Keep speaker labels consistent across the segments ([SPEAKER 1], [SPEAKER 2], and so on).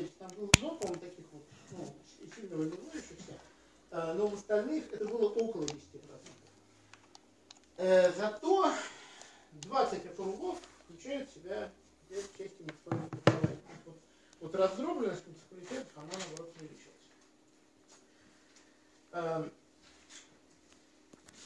[SPEAKER 1] посмотрите, там было много, по-моему, таких вот, ну, сильно выделяющихся, э, но в остальных это было около 10%. Э, зато 20 округов включают в себя две части муниципального образования. Вот, вот раздробленность муниципалитетов, она наоборот увеличилась. Эм,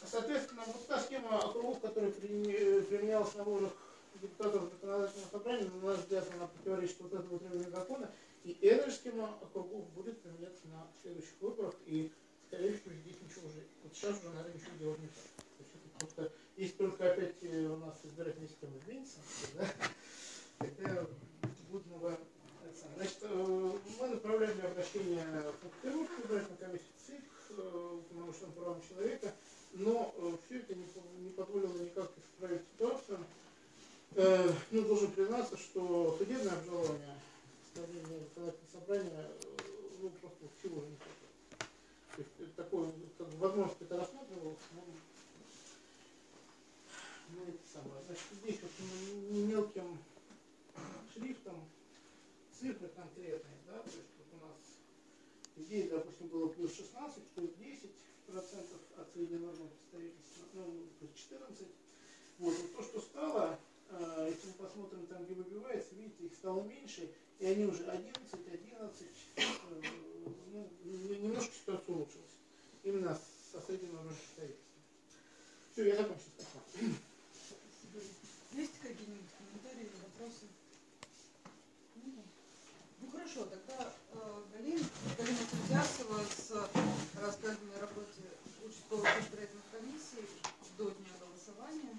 [SPEAKER 1] соответственно, вот та схема округов, которая применялась на выборах депутатов законодательного собрания, на наш взгляд, она противоречит вот этому требованию закона, и эта схема округов будет применяться на следующих выборах, и, скорее всего, здесь ничего уже, вот сейчас уже, наверное, ничего делать не так. То есть это просто, если только опять э, у нас избирательная система изменится, да, тогда будет новая Значит, э, мы направляем для обращения в Санкт-Петербургскую избирательную комиссию ЦИК, э, уполномоченным правам человека, но все это не, позволило никак исправить ситуацию. Э, ну, должен признаться, что судебное обжалование постановления законодательного собрания ну, просто в силу не хватает. То есть такое, как бы, возможность это рассматривалось, но ну, это самое. Значит, здесь вот мелким шрифтом цифры конкретные, да, то есть вот у нас здесь, допустим, было плюс 16, плюс 10 процентов от средней нормы представительства, ну, плюс 14. Вот, вот то, что стало, э, если мы посмотрим там, где выбивается, видите, их стало меньше, и они уже 11, 11, э, ну, немножко ситуация улучшилась. Именно со нормой представительства. Все, я закончил.
[SPEAKER 2] Есть какие-нибудь комментарии или вопросы? Ну хорошо, тогда э, Галина, Галина Кудясова с рассказанной работе участковых избирательных комиссий до дня голосования.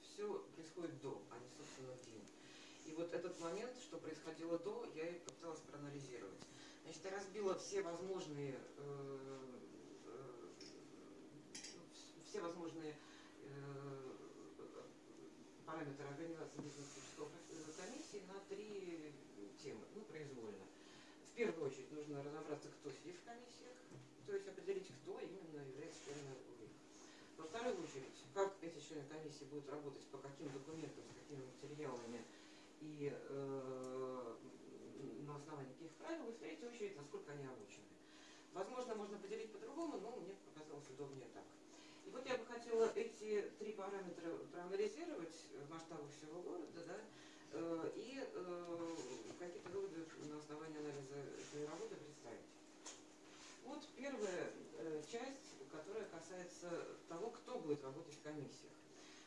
[SPEAKER 3] все происходит до, а не, собственно, в день. И вот этот момент, что происходило до, я и попыталась проанализировать. Значит, я разбила все возможные, э, э, все возможные э, параметры организации бизнес комиссии на три темы, ну, произвольно. В первую очередь нужно разобраться, кто сидит в комиссиях, то есть определить, кто именно является членом. Во вторую очередь, как эти члены комиссии будут работать, по каким документам, с какими материалами и э, на основании каких правил, и в третью очередь, насколько они обучены. Возможно, можно поделить по-другому, но мне показалось удобнее так. И вот я бы хотела эти три параметра проанализировать в масштабах всего города, да, э, и э, какие-то выводы на основании анализа этой работы представить. Вот первая э, часть, которая касается того, кто будет работать в комиссиях.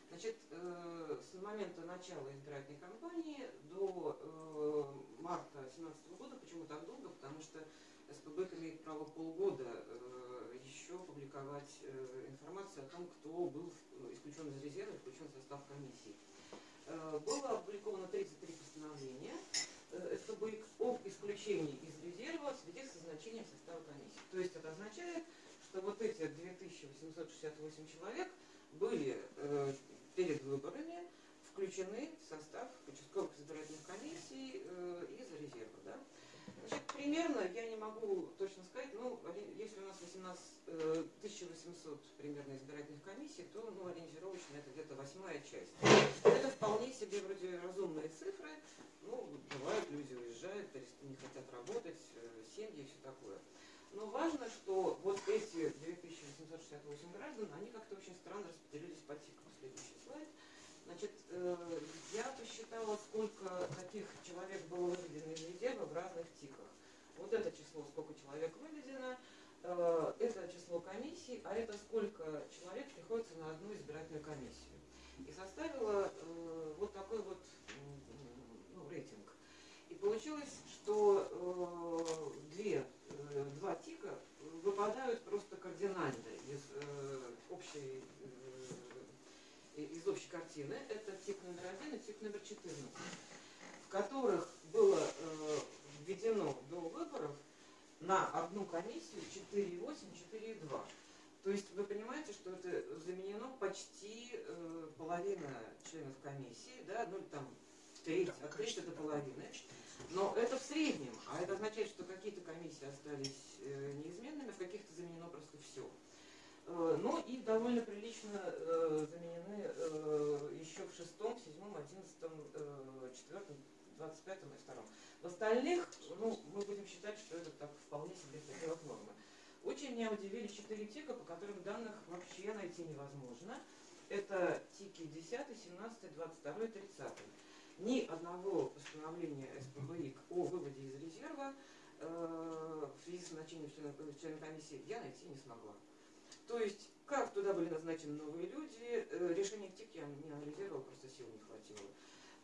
[SPEAKER 3] Значит, э, с момента начала избирательной кампании до э, марта 2017 года, почему так долго? Потому что СПБ имеет право полгода э, еще публиковать информацию о том, кто был исключен из резерва, включен в состав комиссии. Было опубликовано 33 постановления. СПБ об исключении из резерва в связи с назначением состава комиссии. То есть это означает, что вот эти 2868 человек были э, перед выборами включены в состав участковых избирательных комиссий э, из резерва. Да? Значит, примерно, я не могу точно сказать, ну, если у нас 18, э, 1800 примерно избирательных комиссий, то ну, ориентировочно это где-то восьмая часть. Это вполне себе вроде разумные цифры, ну, бывают, люди уезжают, не хотят работать, э, семьи и все такое. Но важно, что вот эти 2868 граждан, они как-то очень странно распределились по тикам. Следующий слайд. Значит, э, я посчитала, сколько таких человек было выведено из резерва в разных тиках. Вот это число, сколько человек выведено, э, это число комиссий, а это сколько человек приходится на одну избирательную комиссию. И составила вот такой вот получилось, что э, две, э, два тика выпадают просто кардинально из э, общей э, из общей картины. Это тик номер один и тик номер 14, в которых было э, введено до выборов на одну комиссию 4,8, 4,2. То есть вы понимаете, что это заменено почти э, половина членов комиссии, да, ну там треть, да, от треть до половины. Почти. Но это в среднем, а это означает, что какие-то комиссии остались э, неизменными, в каких-то заменено просто все. Э, ну и довольно прилично э, заменены еще в шестом, седьмом, одиннадцатом, четвертом, двадцать пятом и втором. В остальных, ну, мы будем считать, что это так вполне себе пределах нормы. Очень меня удивили четыре тика, по которым данных вообще найти невозможно. Это тики 10, 17, 22 и 30. Ни одного постановления СПБИК о выводе из резерва э, в связи с назначением члена, члена комиссии я найти не смогла. То есть, как туда были назначены новые люди, э, решение ТИК я не анализировала, просто сил не хватило.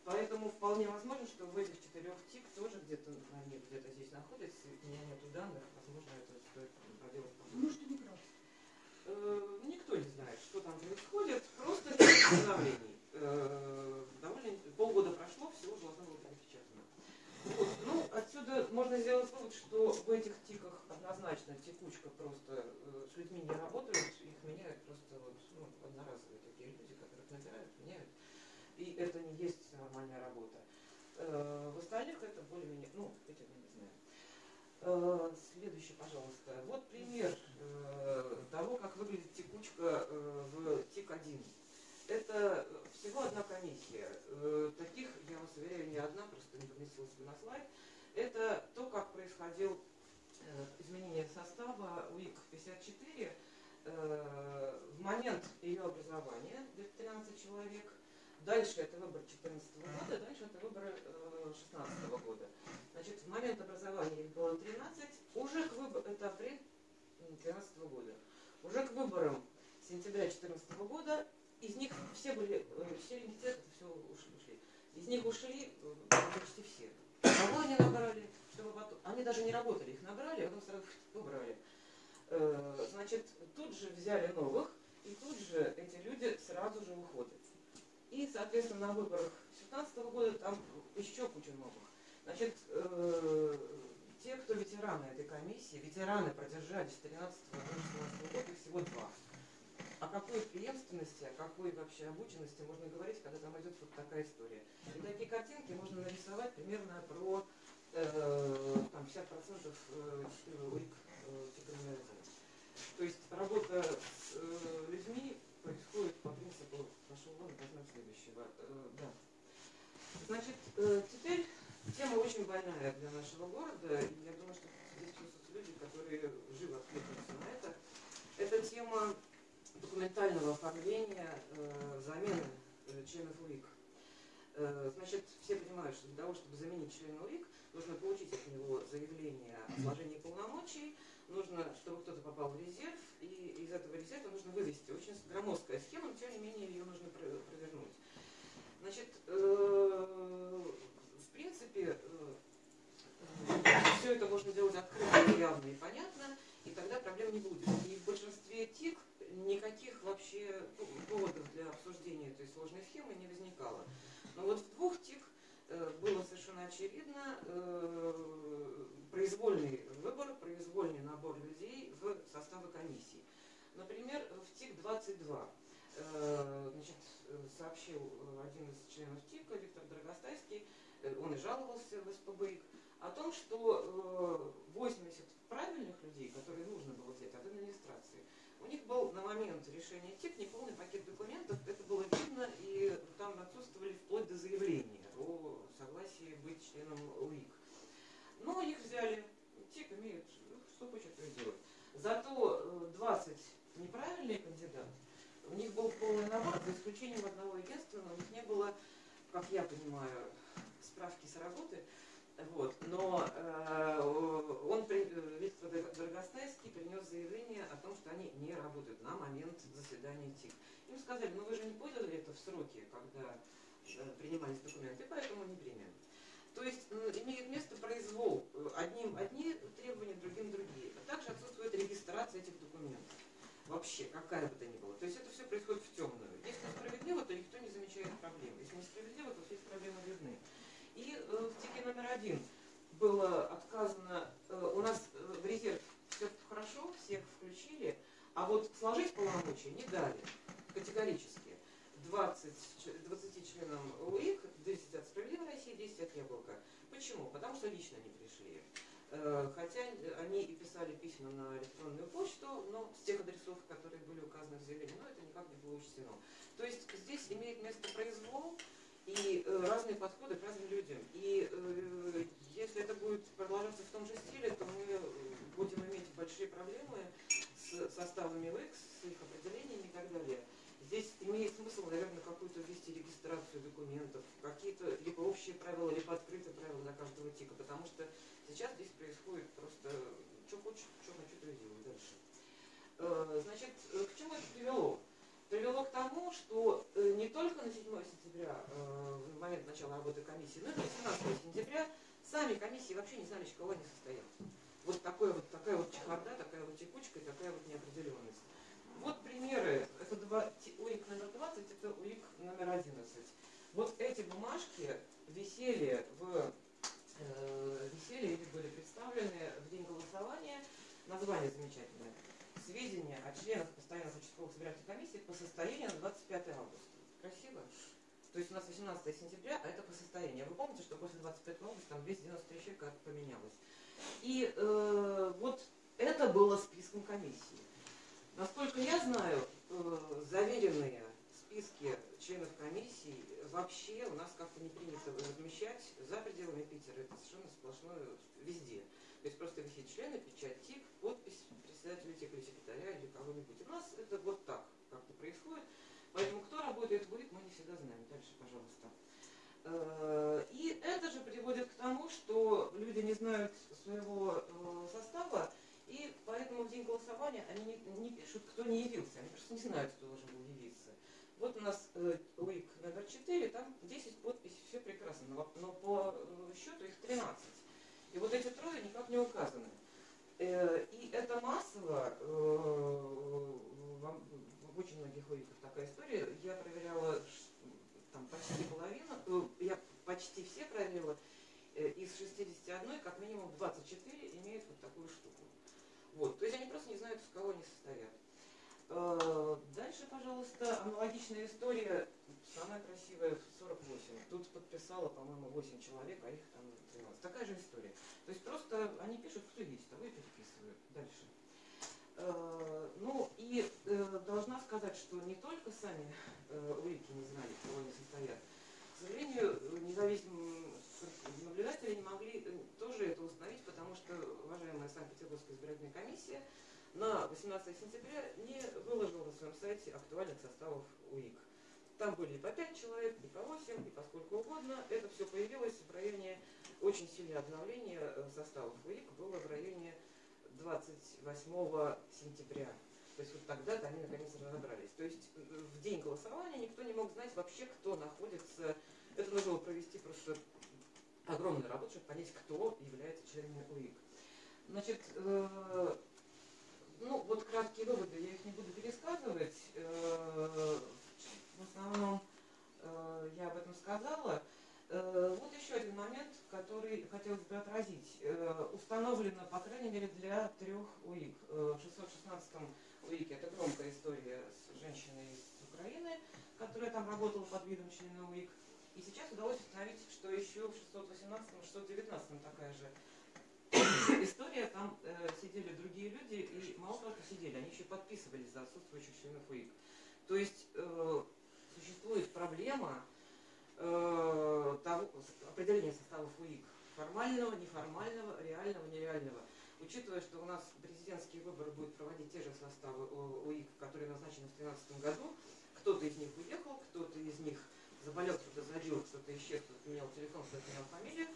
[SPEAKER 3] Поэтому вполне возможно, что в этих четырех ТИК тоже где-то они где-то здесь находятся, у меня нету данных, возможно, это стоит проделать.
[SPEAKER 2] Может, и не прав.
[SPEAKER 3] Э, Никто не знает, что там происходит, просто нет постановлений. Полгода прошло, всего должно было быть напечатано. Вот. Ну, отсюда можно сделать вывод, что в этих тиках однозначно текучка просто э, с людьми не работают, их меняют просто вот, ну, одноразовые такие люди, которых набирают, меняют. И это не есть нормальная работа. Э, В остальных это более-менее, ну, этим я не знаю. Э, Следующий, пожалуйста. Вот пример э, того, как выглядит текучка э, в ТИК-1. Это всего одна комиссия. Э, Таких, я вас уверяю, не одна, просто не поместилась бы на слайд. Это то, как происходил э, изменение состава УИК-54 э, в момент ее образования, где-то 13 человек. Дальше это выбор 2014 года, дальше это выборы 2016 года. Значит, в момент образования их было 13, уже к выбору, это апрель 2013 года, уже к выборам сентября 2014 года из них все были, э, все лимитет, это все ушли. Из них ушли э, почти все. Кого они набрали, чтобы потом... Они даже не работали, их набрали, а потом сразу убрали. Э, Значит, тут же взяли новых, и тут же эти люди сразу же уходят. И, соответственно, на выборах 2017 года там еще куча новых. Значит, те, кто ветераны этой комиссии, ветераны продержались с 13 до 16 года, их всего два. О какой преемственности, о какой вообще обученности можно говорить, когда там идет вот такая история. И такие картинки можно нарисовать примерно про э, там 50% э, УИК э. То есть работа с э, людьми происходит по принципу пошел вон, следующего. Э, да. Значит, э, теперь тема очень больная для нашего города, и я думаю, что здесь присутствуют люди, которые живо откликнутся на это. Это тема документального оформления э, замены э, членов УИК. Э, значит, все понимают, что для того, чтобы заменить члена УИК, нужно получить от него заявление о сложении полномочий, нужно, чтобы кто-то попал в резерв, и из этого резерва нужно вывести. Очень громоздкая схема, но тем не менее ее нужно про- провернуть. Значит, э, в принципе, все это можно делать открыто, явно и понятно, и тогда проблем не будет. И в большинстве ТИК никаких вообще поводов для обсуждения этой сложной схемы не возникало. Но вот в двух ТИК э, было совершенно очевидно э, произвольный выбор, произвольный набор людей в составы комиссии. Например, в ТИК-22 э, значит, сообщил один из членов ТИКа, Виктор Дорогостайский, э, он и жаловался в СПБИК, о том, что э, 80 правильных людей, которые нужно было взять от администрации, у них был на момент решения ТИК неполный пакет документов, это было видно, и там отсутствовали вплоть до заявления о согласии быть членом УИК. Но их взяли, ТИК имеет, ну, что хочет, делает. Зато э, 20 неправильные кандидаты, у них был полный набор, за исключением одного единственного, у них не было, как я понимаю, справки с работы, вот. Но э, он, Виктор Дор- Дорогостайский принес заявление о том, что они не работают на момент заседания ТИК. Им сказали, ну вы же не подали это в сроки, когда э, принимались документы, поэтому не примем. То есть имеет место произвол. Э, Одним одни требования, другим другие. А также отсутствует регистрация этих документов. Вообще, какая бы то ни была. То есть это все происходит в темную. Если справедливо, то никто не замечает проблем. Если несправедливо, то все эти проблемы видны. И э, в ТИКе номер один было отказано, э, у нас э, в резерв все хорошо всех включили, а вот сложить полномочия не дали категорически. 20, 20 членам УИК, 10 от «Справедливой России», 10 от «Яблока». Почему? Потому что лично не пришли. Хотя они и писали письма на электронную почту, но с тех адресов, которые были указаны в заявлении, но это никак не было учтено. То есть здесь имеет место произвол и э, разные подходы к разным людям. И э, если это будет продолжаться в том же стиле, то мы будем иметь большие проблемы с составами ВЭКС, с их определениями и так далее. Здесь имеет смысл, наверное, какую-то ввести регистрацию документов, какие-то либо общие правила, либо открытые правила для каждого тика, потому что сейчас здесь происходит просто, что хочешь, что хочу, то и делаю дальше. Э, значит, э, к чему это привело? Привело к тому, что э, не только на 7 сентября, в момент начала работы комиссии, но и на 18 сентября сами комиссии вообще не знали, чего они состоят. Вот, такое вот такая вот чехарда, такая вот текучка и такая вот неопределенность. Вот примеры. Это два, УИК номер 20, это УИК номер 11. Вот эти бумажки висели в э, висели или были представлены в день голосования. Название замечательное. Сведения о членах постоянных участковых избирательных комиссий по состоянию на 25 августа. Красиво? То есть у нас 18 сентября, а это по состоянию. Вы помните, что после 25 августа там 293 человека поменялось. И э, вот это было списком комиссии. Насколько я знаю, э, заверенные списки членов комиссии вообще у нас как-то не принято размещать за пределами Питера. Это совершенно сплошное везде. То есть просто висит члены, печать тик, подпись председателя или секретаря или кого-нибудь. У нас это вот так как-то происходит. Поэтому кто работает УИК, мы не всегда знаем. Дальше, пожалуйста. Э, и это же приводит к тому, что люди не знают своего э, состава, и поэтому в день голосования они не, не пишут, кто не явился. Они просто не знают, кто должен был явиться. Вот у нас э, УИК номер 4, там 10 подписей, все прекрасно, но, но по э, счету их 13. И вот эти трое никак не указаны. Э, и это массово, э, в, очень многих УИКах такая история. Я проверяла там почти половину, э, я почти все проверила, из 61 как минимум 24 имеют вот такую штуку. Вот, то есть они просто не знают, в кого они состоят. Дальше, пожалуйста, аналогичная история, самая красивая, 48. Тут подписала, по-моему, 8 человек, а их там 13. Такая же история. То есть просто они пишут, кто есть, того и переписывают. Дальше. Э, ну и э, должна сказать, что не только сами УИКи не знали, кого они состоят. К сожалению, независимые наблюдатели не могли тоже это установить, потому что уважаемая Санкт-Петербургская избирательная комиссия на 18 сентября не выложила на своем сайте актуальных составов УИК. Там были и по 5 человек, и по 8, и по сколько угодно. Это все появилось в районе, очень сильное обновление э, составов УИК было в районе 28 сентября. То есть вот тогда-то они наконец разобрались. То есть э, в день голосования никто не мог знать вообще, кто находится. Это нужно было провести просто огромную работу, чтобы понять, кто является членами УИК. Значит, э, ну вот краткие выводы, я их не буду пересказывать. Э, в основном э, я об этом сказала. Э, вот еще один момент, который хотелось бы отразить. Э, установлено, по крайней мере, для трех УИК. Э, в 616 УИКе, это громкая история с женщиной из Украины, которая там работала под видом члена УИК. И сейчас удалось установить, что еще в 618-619 такая же история. Там э, сидели другие люди, и мало того, что сидели, они еще подписывались за отсутствующих членов УИК. То есть э, существует проблема э, того, определения составов УИК. Формального, неформального, реального, нереального. Учитывая, что у нас президентские выборы будут проводить те же составы УИК, которые назначены в 2013 году, кто-то из них уехал, кто-то из них заболел, кто-то забил, кто-то исчез, кто-то поменял телефон, кто-то поменял фамилию.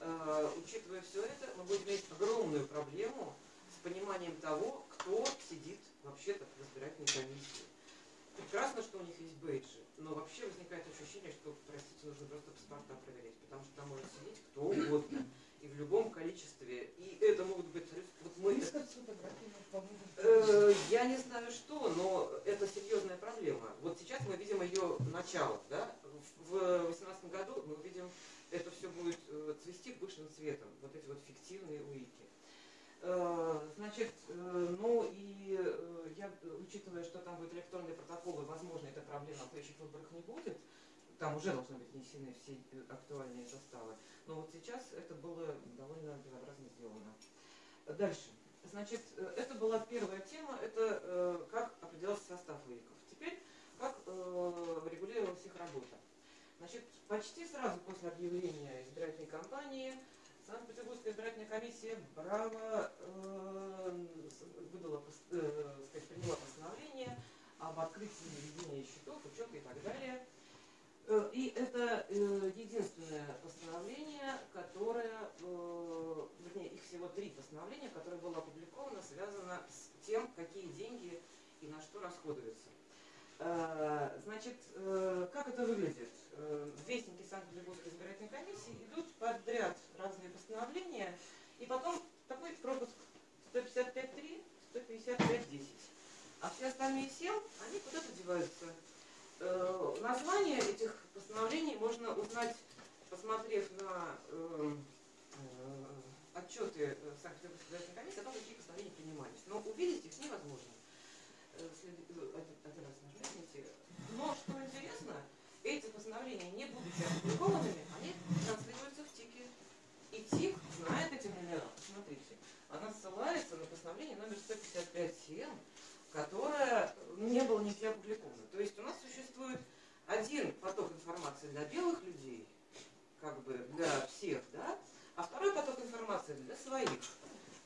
[SPEAKER 3] Э, учитывая все это, мы будем иметь огромную проблему с пониманием того, кто сидит вообще-то в избирательной комиссии. Прекрасно, что у них есть бейджи, но вообще возникает ощущение, что, простите, нужно просто паспорта проверять, потому что там может сидеть кто угодно и в любом количестве. И это могут быть... Вот мы... Э, я не знаю что, но это серьезная проблема. Вот сейчас мы видим ее начало. Да? В 2018 году мы увидим, это все будет э, цвести пышным цветом. Вот эти вот фиктивные уики. Э, значит, ну, там будут электронные протоколы, возможно, эта проблема на следующих выборах не будет. Там уже должны быть внесены все актуальные составы. Но вот сейчас это было довольно безобразно сделано. Дальше. Значит, э, это была первая тема, это э, как определялся состав УИКов. Теперь, как э, регулировалась их работа. Значит, почти сразу после объявления избирательной кампании Санкт-Петербургская избирательная комиссия брала, э, выдала, э, сказать, приняла постановление об открытии ведения счетов, учета и так далее. Э, и это э, единственное постановление, которое, э, вернее, их всего три постановления, которое было опубликовано, связано с тем, какие деньги и на что расходуются. Значит, как это выглядит? Вестники Санкт-Петербургской избирательной комиссии идут подряд разные постановления, и потом такой пропуск 155.3, 155.10. А все остальные сел, они куда-то деваются. Э, название этих постановлений можно узнать, посмотрев на э, э, отчеты Санкт-Петербургской избирательной комиссии о том, какие постановления принимались. Но увидеть их невозможно. Один раз. Но, что интересно, эти постановления, не будучи опубликованными, они транслируются в ТИКе. И ТИК знает эти номера. Посмотрите. Она ссылается на постановление номер 155-7, которое не было нигде опубликовано. То есть у нас существует один поток информации для белых людей, как бы для всех, да, а второй поток информации для своих,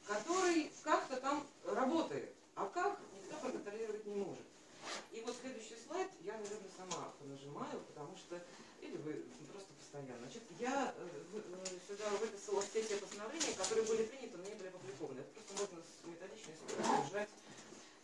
[SPEAKER 3] который как-то там работает, а как никто проконтролировать не может. И вот следующий слайд я, наверное, сама нажимаю, потому что, или вы просто постоянно. Значит, я э, э, сюда выписала все те постановления, которые были приняты, но не были опубликованы. Это просто можно с методичной сжать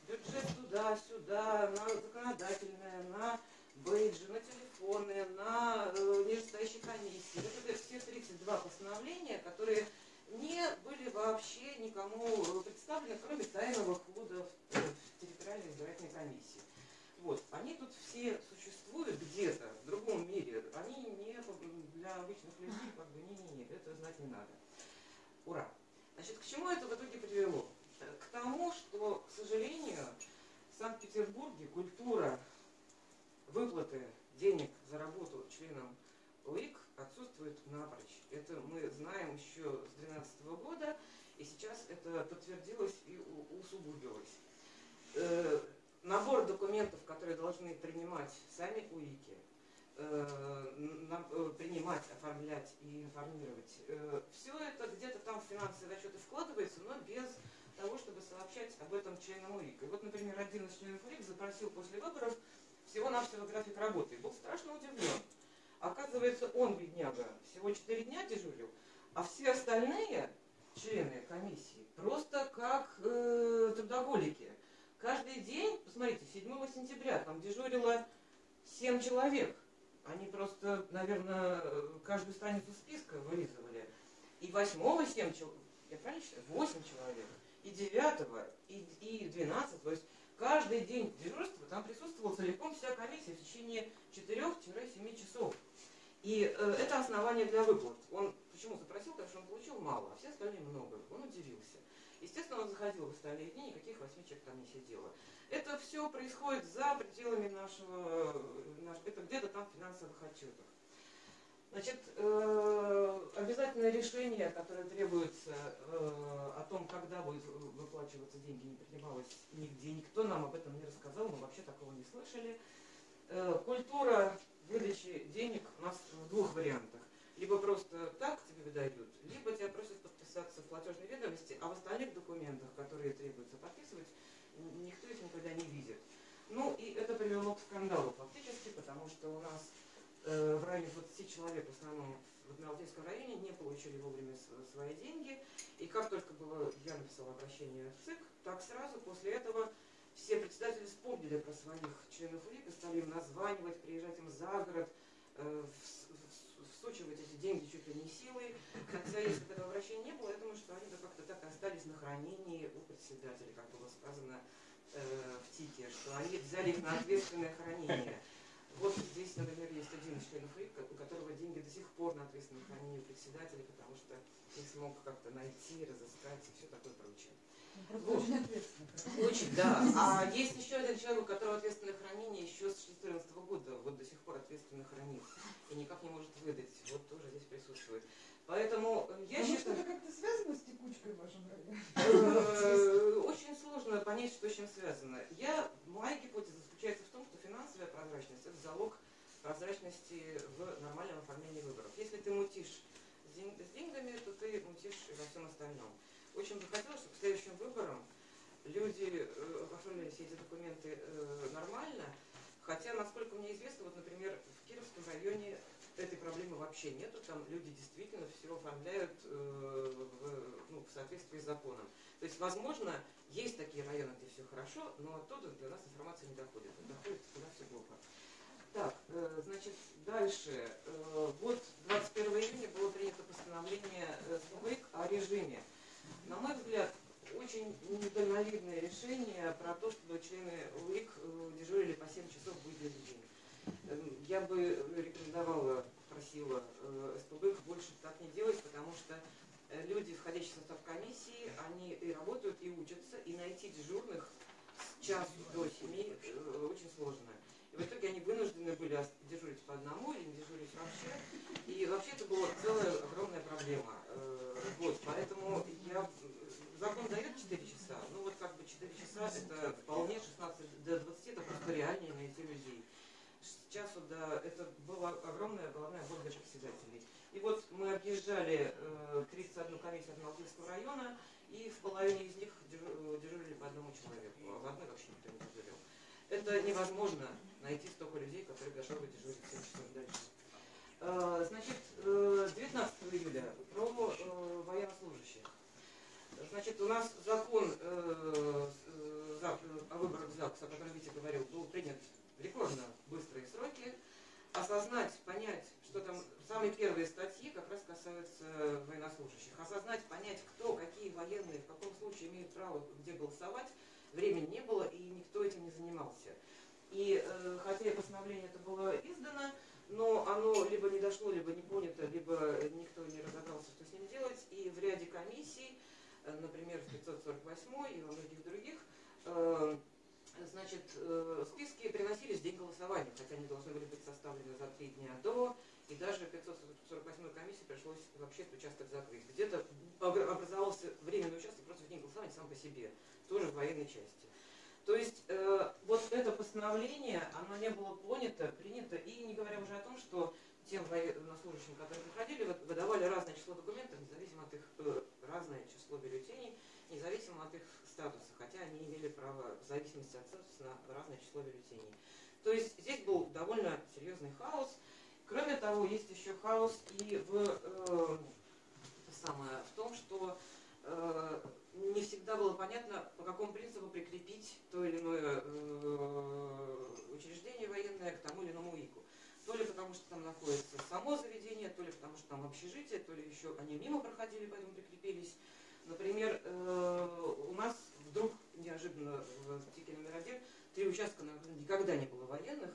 [SPEAKER 3] бюджет туда-сюда, на законодательное, на бейджи, на телефоны, на э, нижестоящие комиссии. Это все 32 постановления, которые не были вообще никому представлены, кроме тайного хода в территориальной избирательной комиссии. Вот, они тут все существуют где-то, в другом мире. Они не для обычных людей, как бы, не-не-не, это знать не надо. Ура! Значит, к чему это в итоге привело? к тому, что, к сожалению, в Санкт-Петербурге культура выплаты денег за работу членам УИК отсутствует напрочь. Это мы знаем еще с 2012 года, и сейчас это подтвердилось и усугубилось. Э, набор документов, которые должны принимать сами УИКи, э, э, принимать, оформлять и информировать. Все это где-то там в финансовые расчеты вкладывается, но без того, чтобы сообщать об этом членам УИК. И вот, например, один из членов УИК запросил после выборов всего-навсего график работы и был страшно удивлен. Оказывается, он, бедняга, всего 4 дня дежурил, а все остальные члены комиссии просто как э, трудоголики. Каждый день, посмотрите, 7 сентября там дежурило 7 человек. Они просто, наверное, каждую страницу списка вырезывали. И 8 7 человек, я правильно считаю? 8 человек и 9, и, и 12. То есть каждый день дежурства там присутствовала целиком вся комиссия в течение 4-7 часов. И э, это основание для выплат. Он почему запросил, потому что он получил мало, а все остальные много. Он удивился. Естественно, он заходил в остальные дни, никаких восьми человек там не сидело. Это все происходит за пределами нашего, наш, это где-то там в финансовых отчетах. Значит, э, обязательное решение, которое требуется э, о том, когда будет выплачиваться деньги, не принималось нигде. Никто нам об этом не рассказал, мы вообще такого не слышали. Э, культура выдачи денег у нас в двух вариантах. Либо просто так тебе выдают, либо тебя просят подписаться в платежной ведомости, а в остальных документах, которые требуется подписывать, никто их никогда не видит. Ну и это привело к скандалу фактически, потому что у нас Э, в районе 20 человек, в основном в Адмиралтейском районе, не получили вовремя свои деньги. И как только было, я написала обращение в ЦИК, так сразу после этого все председатели вспомнили про своих членов УИК и стали им названивать, приезжать им за город, э, всучивать эти деньги чуть ли не силой. Хотя, если бы этого обращения не было, я думаю, что они бы как-то так и остались на хранении у председателя, как было сказано э, в ТИКе, что они взяли их на ответственное хранение. Вот здесь, например, есть один из членов у которого деньги до сих пор на ответственном хранении председателя, потому что не смог как-то найти, разыскать и все такое прочее. Вот.
[SPEAKER 2] очень
[SPEAKER 3] да. А есть еще один человек, у которого ответственное хранение еще с 2014 года, вот до сих пор ответственно хранит и никак не может выдать. Вот тоже здесь присутствует. Поэтому э, я
[SPEAKER 2] Потому
[SPEAKER 3] считаю...
[SPEAKER 2] что это как-то связано с текучкой в вашем районе.
[SPEAKER 3] Э, Очень сложно понять, что с чем связано. Я, моя гипотеза заключается в том, что финансовая прозрачность – это залог прозрачности в нормальном оформлении выборов. Если ты мутишь с ден- с деньгами, то ты мутишь и во всем остальном. Очень бы хотелось, чтобы к следующим выборам люди э, оформляли все эти документы э, нормально, хотя, насколько мне известно, вот, например, в Кировском районе этой проблемы вообще нету, там люди действительно все оформляют э, в, ну, в соответствии с законом. То есть, возможно, есть такие районы, где все хорошо, но оттуда до нас информация не доходит. Доходит куда все плохо. Так, значит, дальше. Вот 21 июня было принято постановление СПБИК о режиме. На мой взгляд, очень недальновидное решение про то, чтобы члены УИК э, дежурили по 7 часов в будний день. Эм, Я бы рекомендовала, просила э, СПБ больше так не делать, потому что э, люди, входящие в состав комиссии, они и работают, и учатся, и найти дежурных с часу до семи э, очень сложно. И в итоге они вынуждены были дежурить по одному или не дежурить вообще. И вообще это была целая огромная проблема. Э, Вот, поэтому я... Закон дает 4 часа, ну вот как бы 4 часа это вполне 16 до 20, это просто реальнее найти людей с часу. Это была огромная головная боль для председателей. И вот мы объезжали э, 31 комиссию Адмиралтейского района, и в половине из них дежу- дежурили по одному человеку, а в одной вообще никто не дежурил. Это невозможно найти столько людей, которые готовы дежурить 7 часов дальше. Э, Значит, э, 19 июля про э, военнослужащих. Значит, у нас закон э, э, за- о выборах в ЗАГС, о котором Витя говорил, был принят в рекордно быстрые сроки. Осознать, понять, что там самые первые статьи как раз касаются военнослужащих. Осознать, понять, кто, какие военные, в каком случае имеют право где голосовать, времени не было и никто этим не занимался. И э, хотя постановление это было но оно либо не дошло, либо не понято, либо никто не разобрался, что с ним делать. И в ряде комиссий, э, например, в 548 и во многих других, э, значит, э, списки приносились в день голосования, хотя они должны были быть составлены за три дня до, и даже 548 комиссии пришлось вообще этот участок закрыть. Где-то обра- образовался временный участок просто в день голосования сам по себе, тоже в военной части. То есть э, вот это постановление, оно не было понято, принято, и не говоря уже о том, что тем военнослужащим, которые приходили, вы- выдавали разное число документов, независимо от их, э, разное число бюллетеней, независимо от их статуса, хотя они имели право в зависимости от статуса на разное число бюллетеней. То есть здесь был довольно серьезный хаос. Кроме того, есть еще хаос и в, э, самое, в том, что э, не всегда было понятно, по какому принципу прикрепить то или иное э, учреждение военное к тому или иному ИКу. То ли потому, что там находится само заведение, то ли потому, что там общежитие, то ли еще они мимо проходили, поэтому прикрепились. Например, э, у нас вдруг неожиданно в ТИКе номер один три участка, на которых никогда не было военных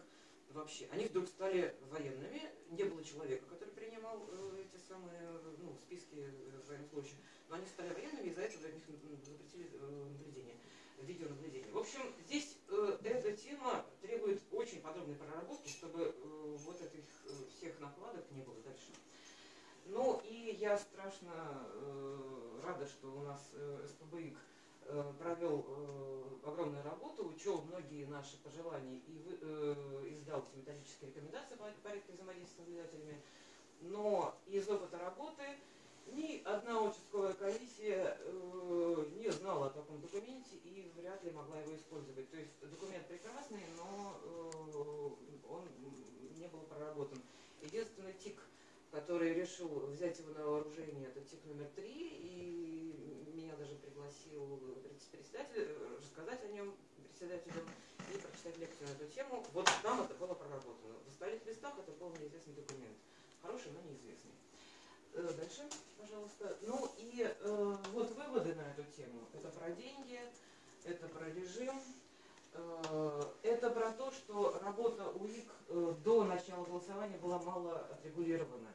[SPEAKER 3] вообще. Они вдруг стали военными, не было человека, который принимал э, эти самые ну, списки военнослужащих, но они стали военными, и из-за этого них запретили э, наблюдение, видеонаблюдение. В общем, здесь э, эта тема требует очень подробной проработки, чтобы э, вот этих э, всех накладок не было дальше. Ну и я страшно э, рада, что у нас э, СПБИК э, провел э, огромную работу, учел многие наши пожелания и вы- э, издал методические рекомендации по порядке взаимодействия с наблюдателями. Но из опыта работы ни одна участковая комиссия э, не знала о таком документе и вряд ли могла его использовать. То есть документ прекрасный, но э, он не был проработан. Единственный ТИК, который решил взять его на вооружение, это ТИК номер три, и меня даже пригласил пред- председатель э, рассказать о нем председателю и прочитать лекцию на эту тему. Вот там это было проработано. В остальных местах это был неизвестный документ. Хороший, но неизвестный. Э, Дальше, пожалуйста. Ну и э, вот выводы на эту тему. Это про деньги, это про режим, э, это про то, что работа УИК э, до начала голосования была мало отрегулирована.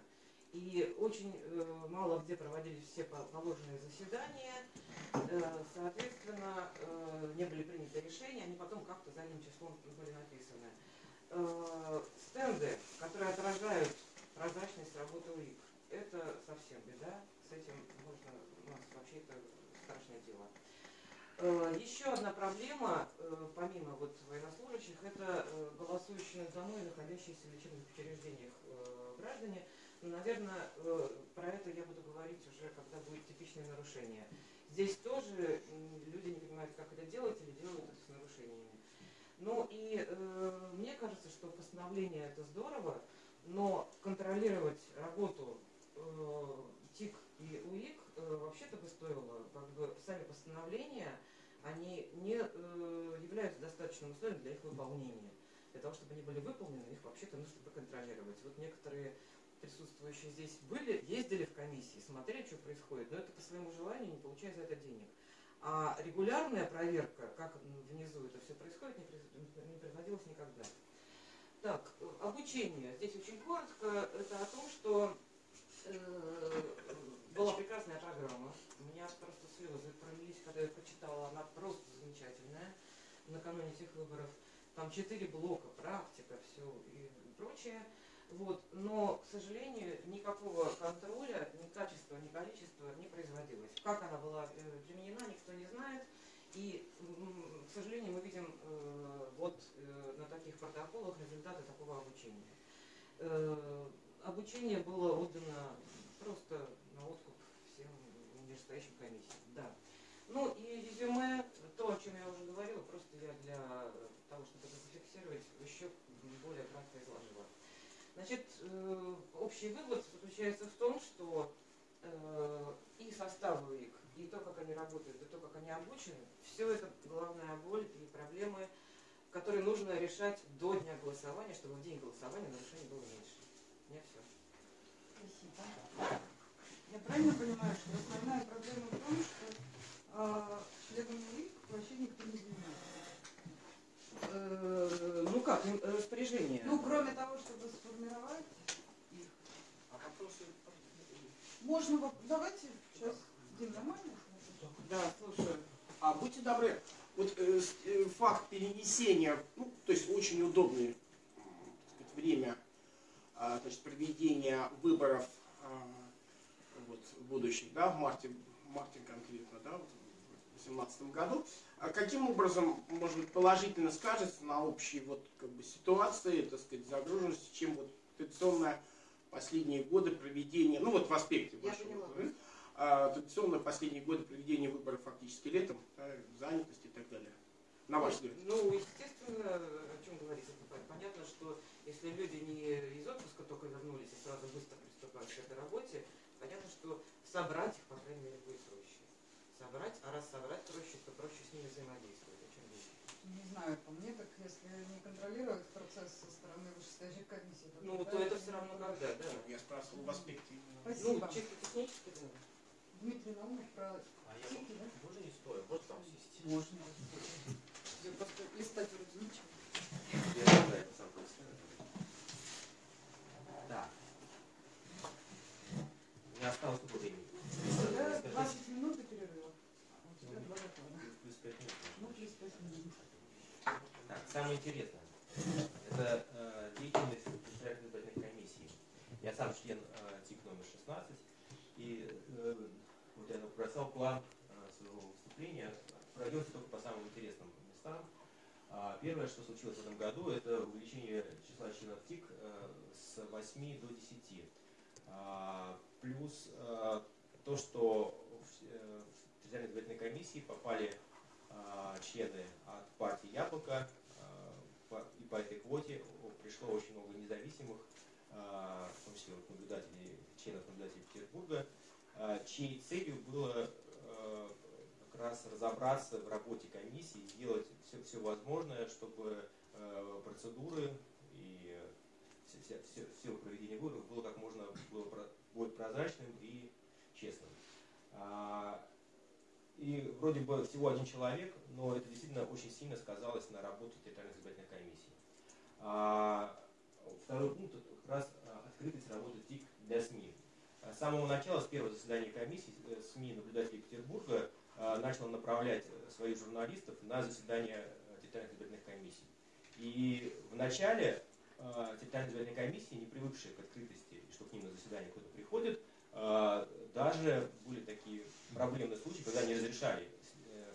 [SPEAKER 3] и очень э, мало где проводились все положенные заседания, э, соответственно, э, не были приняты решения, они потом как-то задним числом были написаны. Э, стенды, которые отражают прозрачность работы УИК, это совсем беда, с этим можно, у нас вообще это страшное дело. Э, еще одна проблема, э, помимо вот военнослужащих, это э, голосующие за мной, находящиеся в лечебных учреждениях граждане. Ну, наверное, про это я буду говорить уже, когда будет типичное нарушение. Здесь тоже люди не понимают, как это делать или делают это с нарушениями. Ну и мне кажется, что постановление это здорово, но контролировать работу ТИК и УИК э, вообще-то бы стоило, как бы сами постановления, они не э, являются достаточным условием для их выполнения. Для того, чтобы они были выполнены, их вообще-то нужно проконтролировать. Вот некоторые присутствующие здесь были, ездили в комиссии, смотрели, что происходит, но это по своему желанию, не получая за это денег. А регулярная проверка, как внизу это все происходит, не, производилась никогда. Так, обучение. Здесь очень коротко. Это о том, что э, была прекрасная программа. Меня просто слезы пролились, когда я прочитала. Она просто замечательная. Накануне этих выборов. Там четыре блока, практика, все и прочее. Вот. Но, к сожалению, никакого контроля, ни качества, ни количества не производилось. Как она была э, применена, никто не знает. И, к сожалению, мы видим э, вот э, на таких протоколах результаты такого обучения. Обучение было отдано просто на откуп всем нижестоящим комиссиям. Да. Ну и резюме, то, о чем я уже говорила, просто я для того, чтобы это зафиксировать, еще более кратко изложила. Значит, э, общий вывод заключается в том, что э, и состав УИК, и то, как они работают, и то, как они обучены, все это главная боль и проблемы, которые нужно решать до дня голосования, чтобы в день голосования нарушений было меньше. Меня все.
[SPEAKER 2] Спасибо. Я правильно понимаю, что основная проблема в том, что э, членами УИК вообще никто не занимается?
[SPEAKER 3] Э, ну как, распоряжение?
[SPEAKER 2] Ну, кроме того, чтобы сформировать их.
[SPEAKER 4] А вопросы?
[SPEAKER 2] Можно, давайте сейчас, Дим, нормально?
[SPEAKER 3] Да, слушаю.
[SPEAKER 4] А будьте добры, вот э, э, факт перенесения, ну, то есть очень удобное сказать, время э, значит, проведения выборов э, вот, будущих, да, в марте, в марте конкретно, да, в 2018 году. А каким образом, может быть, положительно скажется на общей вот, как бы, ситуации, так сказать, загруженности, чем вот традиционное последние годы проведения, ну вот в аспекте вашего, а, традиционно последние годы проведения выборов фактически летом, да, занятости и так далее. На ваш взгляд.
[SPEAKER 3] Ну, естественно, о чем говорить, это понятно, что если люди не из отпуска только вернулись и сразу быстро приступают к этой работе, понятно, что собрать их, по крайней мере, будет проще. Собрать, а раз собрать проще, то проще с ними взаимодействовать. О чем?
[SPEAKER 2] Не знаю, по мне, так если не контролировать процесс со стороны вышестоящей комиссии, то,
[SPEAKER 3] ну, то это все равно когда, да.
[SPEAKER 4] Я спрашивал в аспекте.
[SPEAKER 2] Спасибо.
[SPEAKER 3] Ну, чисто технически, да.
[SPEAKER 2] Дмитрий Наумов про
[SPEAKER 5] А я
[SPEAKER 2] тики, да?
[SPEAKER 5] можно не стоя? Вот там сесть.
[SPEAKER 2] Можно. Просто листать вроде ничего.
[SPEAKER 5] Я не знаю, это сам представляю. Да. Меня осталось сколько времени?
[SPEAKER 2] У тебя
[SPEAKER 5] Скажи,
[SPEAKER 2] 20 минут и перерыва. У тебя два доклада.
[SPEAKER 5] плюс пять минут.
[SPEAKER 2] Ну, плюс 5 минут.
[SPEAKER 5] Так, самое интересное. Это э, деятельность избирательной избирательной комиссии. Я сам член э, ТИК номер 16. И э, вот я набросал план э, своего выступления. Пройдемся только по самым интересным местам. А, Первое, что случилось в этом году, это увеличение числа членов ТИК э, с 8 до 10. Плюс э, то, что в э, в территориальной избирательной комиссии попали а, члены от партии Яблоко, и по этой квоте пришло очень много независимых, в том числе вот наблюдателей, членов наблюдателей Петербурга, чьей целью было как раз разобраться в работе комиссии, сделать все, все возможное, чтобы процедуры и все, все, все проведение выборов было как можно было более прозрачным и честным. А, и вроде бы всего один человек, но это действительно очень сильно сказалось на работе территориальной избирательной комиссии. А, второй пункт как раз а, открытость работы ТИК для СМИ. С самого начала, с первого заседания комиссии, э, СМИ наблюдателей Петербурга э, начал направлять своих журналистов на заседания территориальных избирательных комиссий. И в начале территориальной избирательной комиссии, не привыкшие к открытости, ним на заседание кто-то приходит, даже были такие проблемные случаи, когда не разрешали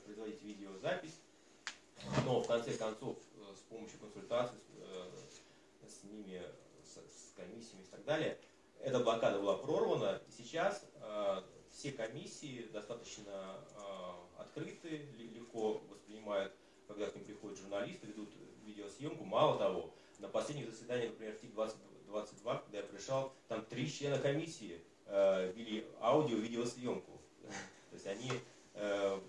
[SPEAKER 5] производить видеозапись, но в конце концов с помощью консультаций с, с ними, с, комиссиями и так далее, эта блокада была прорвана, и сейчас э, все комиссии достаточно э, открыты, легко воспринимают, когда к ним приходят журналисты, ведут видеосъемку. Мало того, на последних заседаниях, например, в ТИК-22, когда я пришел, там три члена комиссии э, вели аудио-видеосъемку. То есть они э,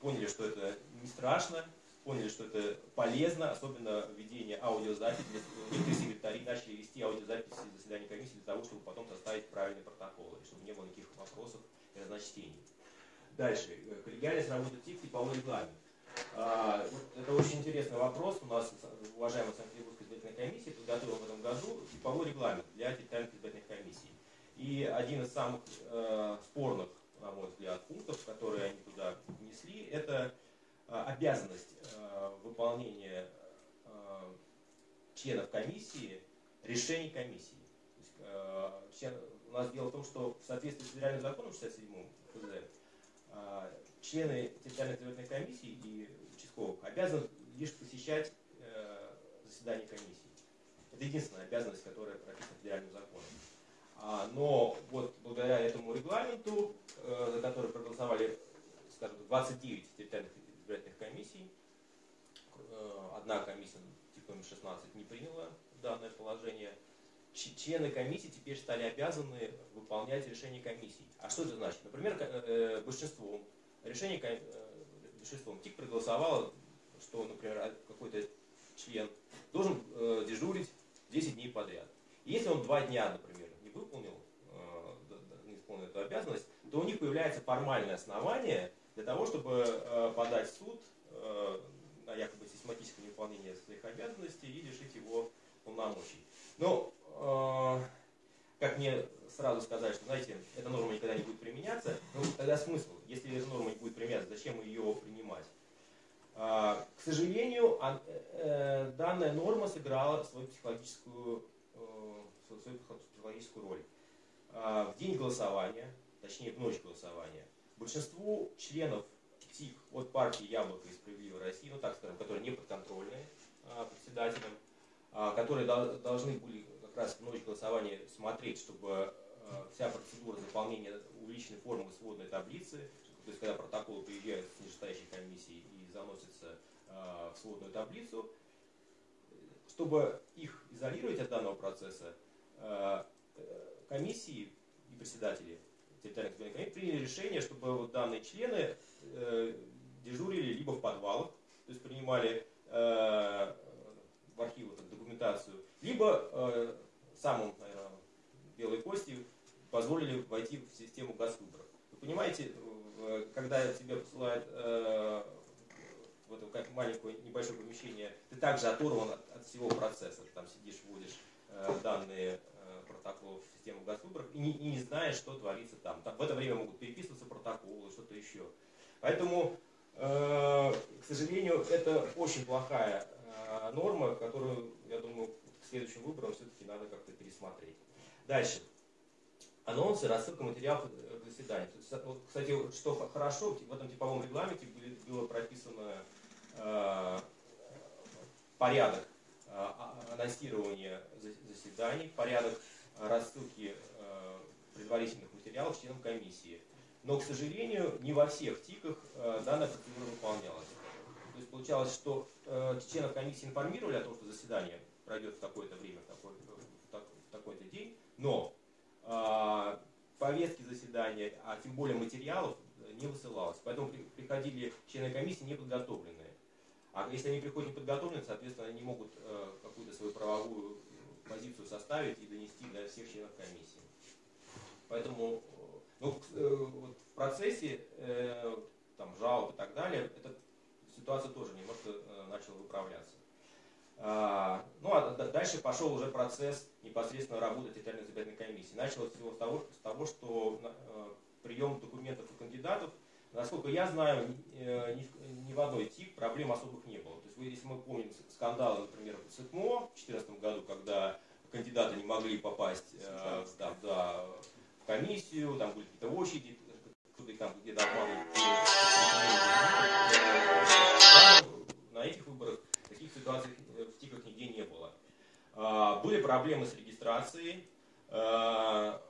[SPEAKER 5] поняли, что это не страшно, поняли, что это полезно, особенно введение аудиозаписи. Некоторые секретари начали вести аудиозаписи заседаний комиссии для того, чтобы потом составить правильный протокол, и чтобы не было никаких вопросов и разночтений. Дальше. Коллегиальность работы ТИК, типовой регламент. А, вот это очень интересный вопрос. У нас уважаемая Санкт-Петербургская избирательная комиссия подготовила в этом году типовой регламент для территориальных избирательных комиссий. И один из самых э, спорных, на мой взгляд, пунктов, которые они туда внесли, это Э, обязанность э, выполнения э, членов комиссии решений комиссии. Есть, у нас дело в том, что в соответствии с федеральным законом 67 ФЗ члены территориальной избирательной комиссии и участковых обязаны лишь посещать заседания комиссии. Это единственная обязанность, которая прописана федеральным законом. А, но вот благодаря этому регламенту, за который проголосовали, скажем, 29 территориальных избирательных комиссий. Э, одна комиссия, типа номер 16, не приняла данное положение. Члены комиссии теперь стали обязаны выполнять решения комиссии. А что это значит? Например, э, большинством решений э, большинством ТИК проголосовало, что, например, какой-то член должен дежурить 10 дней подряд. И если он два дня, например, не выполнил, не исполнил эту обязанность, то у них появляется формальное основание для того, чтобы э, подать в суд э, на якобы систематическое невыполнение своих обязанностей и лишить его полномочий. Но, э, как мне сразу сказать, что, знаете, эта норма никогда не будет применяться, ну, тогда смысл, если эта норма не будет применяться, зачем ее принимать? К сожалению, данная норма сыграла свою психологическую, свою психологическую роль. В день голосования, точнее в ночь голосования, большинству членов ТИК от партии «Яблоко» и «Справедливой России», ну так скажем, которые не подконтрольны а, председателям, а, которые до, должны были как раз в ночь голосования смотреть, чтобы а, вся процедура заполнения увеличенной формы сводной таблицы, то есть когда протоколы приезжают с нижестоящей комиссии и заносятся а, в сводную таблицу, чтобы их изолировать от данного процесса, а, э, комиссии и председатели территориальных избирательных комиссий приняли решение, чтобы вот данные члены э, дежурили либо в подвалах, то есть принимали э, в архивы так, документацию, либо самым, наверное, белой кости позволили войти в систему газвыборов. Вы понимаете, когда тебе посылают в это маленькое небольшое помещение, ты также оторван от, от всего процесса. Ты там сидишь, вводишь э, данные протоколов в систему госвыборов и не, и не знаешь, что творится там. там. В это время могут переписываться протоколы, что-то еще. Поэтому, э, к сожалению, это очень плохая э, норма, которую, я думаю, к следующим выборам все-таки надо как-то пересмотреть. Дальше. Анонсы, рассылка материалов к заседанию. Вот, кстати, что хорошо, в этом типовом регламенте было прописано э, порядок э, анонсирования заседаний, порядок рассылки э, предварительных материалов членам комиссии. Но, к сожалению, не во всех ТИКах э, данная процедура выполнялась. То есть получалось, что э, членов комиссии информировали о том, что заседание пройдет в такое-то время, в такой-то день, но повестки заседания, а тем более материалов не высылалось. Поэтому приходили члены комиссии неподготовленные. А если они приходят неподготовленные, соответственно, они могут какую-то свою правовую позицию составить и донести для всех членов комиссии. Поэтому ну, э, вот в процессе э, там, жалоб и так далее, эта ситуация тоже немножко э, начала выправляться. А, ну а дальше пошел уже процесс непосредственно работы территориальной избирательной комиссии. Началось всего с того, с того что э, прием документов у кандидатов, насколько я знаю, ни, э, в- одной ТИК проблем особых не было. То есть, если мы помним скандалы, например, в СЭКМО в 2014 году, когда кандидаты не могли попасть э, в- да, да, в комиссию, там были какие-то очереди, кто-то их там где-то обманывал. На этих выборах таких ситуаций э, в ТИКах нигде не было. А, Были проблемы с регистрацией. А,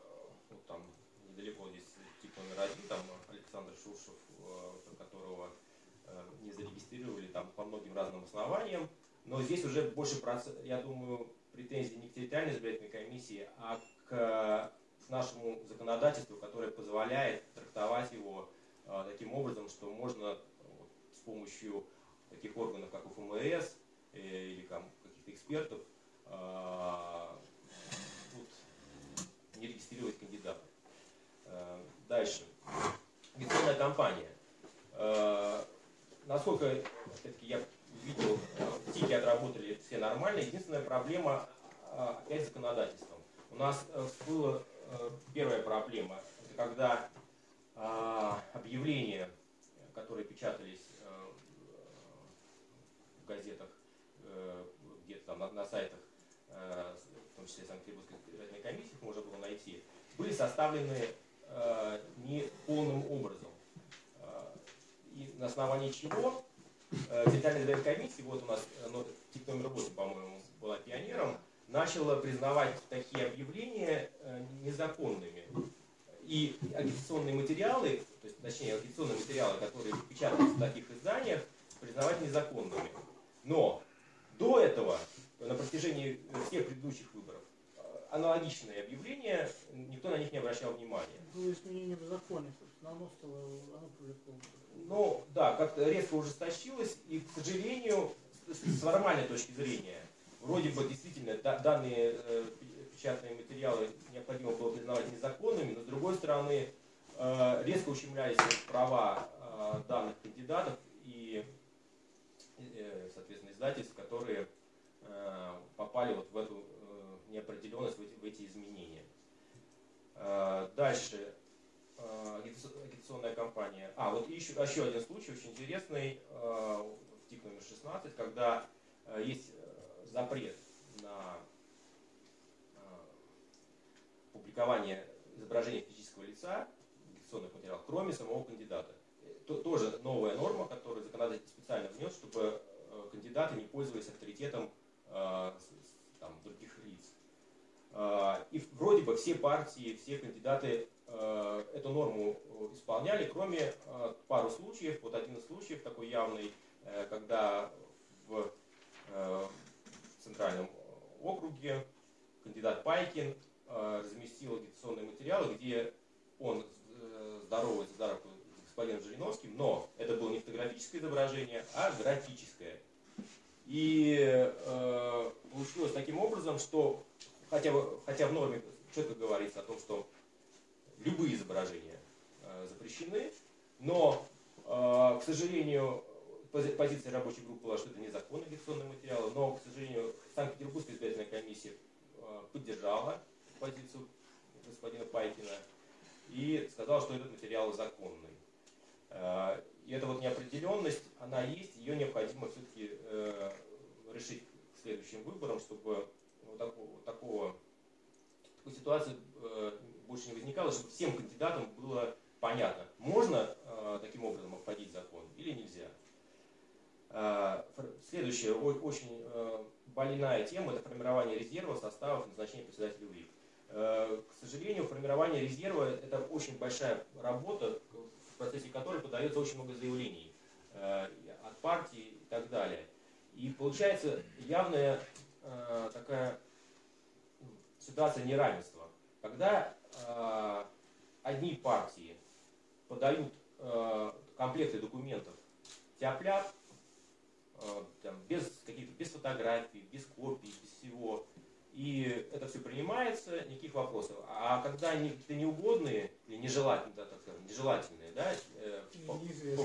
[SPEAKER 5] вот там недалеко здесь ТИК номер один, там Александр Шушев, э, которого не зарегистрировали там по многим разным основаниям. Но здесь уже больше, я думаю, претензий не к территориальной избирательной комиссии, а к нашему законодательству, которое позволяет трактовать его таким образом, что можно вот, с помощью таких органов, как УФМС э, или каких-то экспертов, э, тут не регистрировать кандидатов. Э, Дальше. Агитационная кампания. Э, Насколько опять-таки, я видел, ТИКи отработали все нормально. Единственная проблема э, опять с законодательством. У нас э, была первая проблема, это когда э, объявления, которые печатались в газетах, где-то там на, сайтах, в том числе Санкт-Петербургской избирательной комиссии, можно было найти, были составлены э, не полным образом. Э, И на основании чего э, территориальная избирательная комиссия, вот у нас ну, тип номер 8, по-моему, была пионером, начала признавать такие объявления незаконными. И агитационные материалы, то есть, точнее, агитационные материалы, которые печатались в таких изданиях, признавать незаконными. Но до этого, на протяжении всех предыдущих выборов, э, аналогичные объявления, никто на них не обращал внимания.
[SPEAKER 1] Было изменение в законе, собственно, оно стало, оно привлекло.
[SPEAKER 5] Ну, да, как-то резко ужесточилось, и, к сожалению, с, с формальной точки зрения, вроде бы действительно да- данные э, пе- печатные материалы необходимо было признавать незаконными, но с другой стороны, э, резко ущемлялись права э, данных кандидатов и, э, соответственно, издательств, которые э, попали вот в эту э, неопределенность, в эти, в эти изменения. Э, Дальше э, агитац- агитационная кампания. А, вот еще, еще один случай очень интересный э, в ТИК номер 16, когда э, есть запрет на публикование изображения физического лица в агитационных материалах, кроме самого кандидата. Э, то- тоже новая норма, которую законодатель специально внес, чтобы кандидаты не пользовались авторитетом э, с- с- там, других лиц. Э, И вроде бы все партии, все кандидаты э, эту норму э, исполняли, кроме э, пару случаев. Вот один из случаев такой явный, э, когда в э, центральном округе кандидат Пайкин разместил агитационные материалы, где он здоровается за руку с господином Жириновским, но это было не фотографическое изображение, а графическое. И э, получилось таким образом, что хотя, хотя в норме четко говорится о том, что любые изображения э, запрещены, но, э, к сожалению, пози- позиция рабочей группы была, что это незаконные агитационные материалы, но, к сожалению, Санкт-Петербургская избирательная комиссия э, поддержала позицию господина Пайкина и сказала, что этот материал законный. Э, И эта вот неопределенность, она есть, ее необходимо все-таки решить к следующим выборам, чтобы вот такого, такого такой ситуации э, больше не возникало, чтобы всем кандидатам было понятно, можно э, таким образом обходить закон или нельзя. Э, Следующая очень больная тема – это формирование резерва составов назначения председателя УИК. К сожалению, формирование резерва – это очень большая работа, в процессе которой подается очень много заявлений от партий и так далее. И получается явная э, такая м, ситуация неравенства, когда э, одни партии подают э, комплекты документов тяп-ляп, э, там, без каких-то, без фотографий, без копий, без всего. И это все принимается, никаких вопросов. А когда они какие-то неугодные или нежелательные, да, так скажем, нежелательные, да, э, по- по-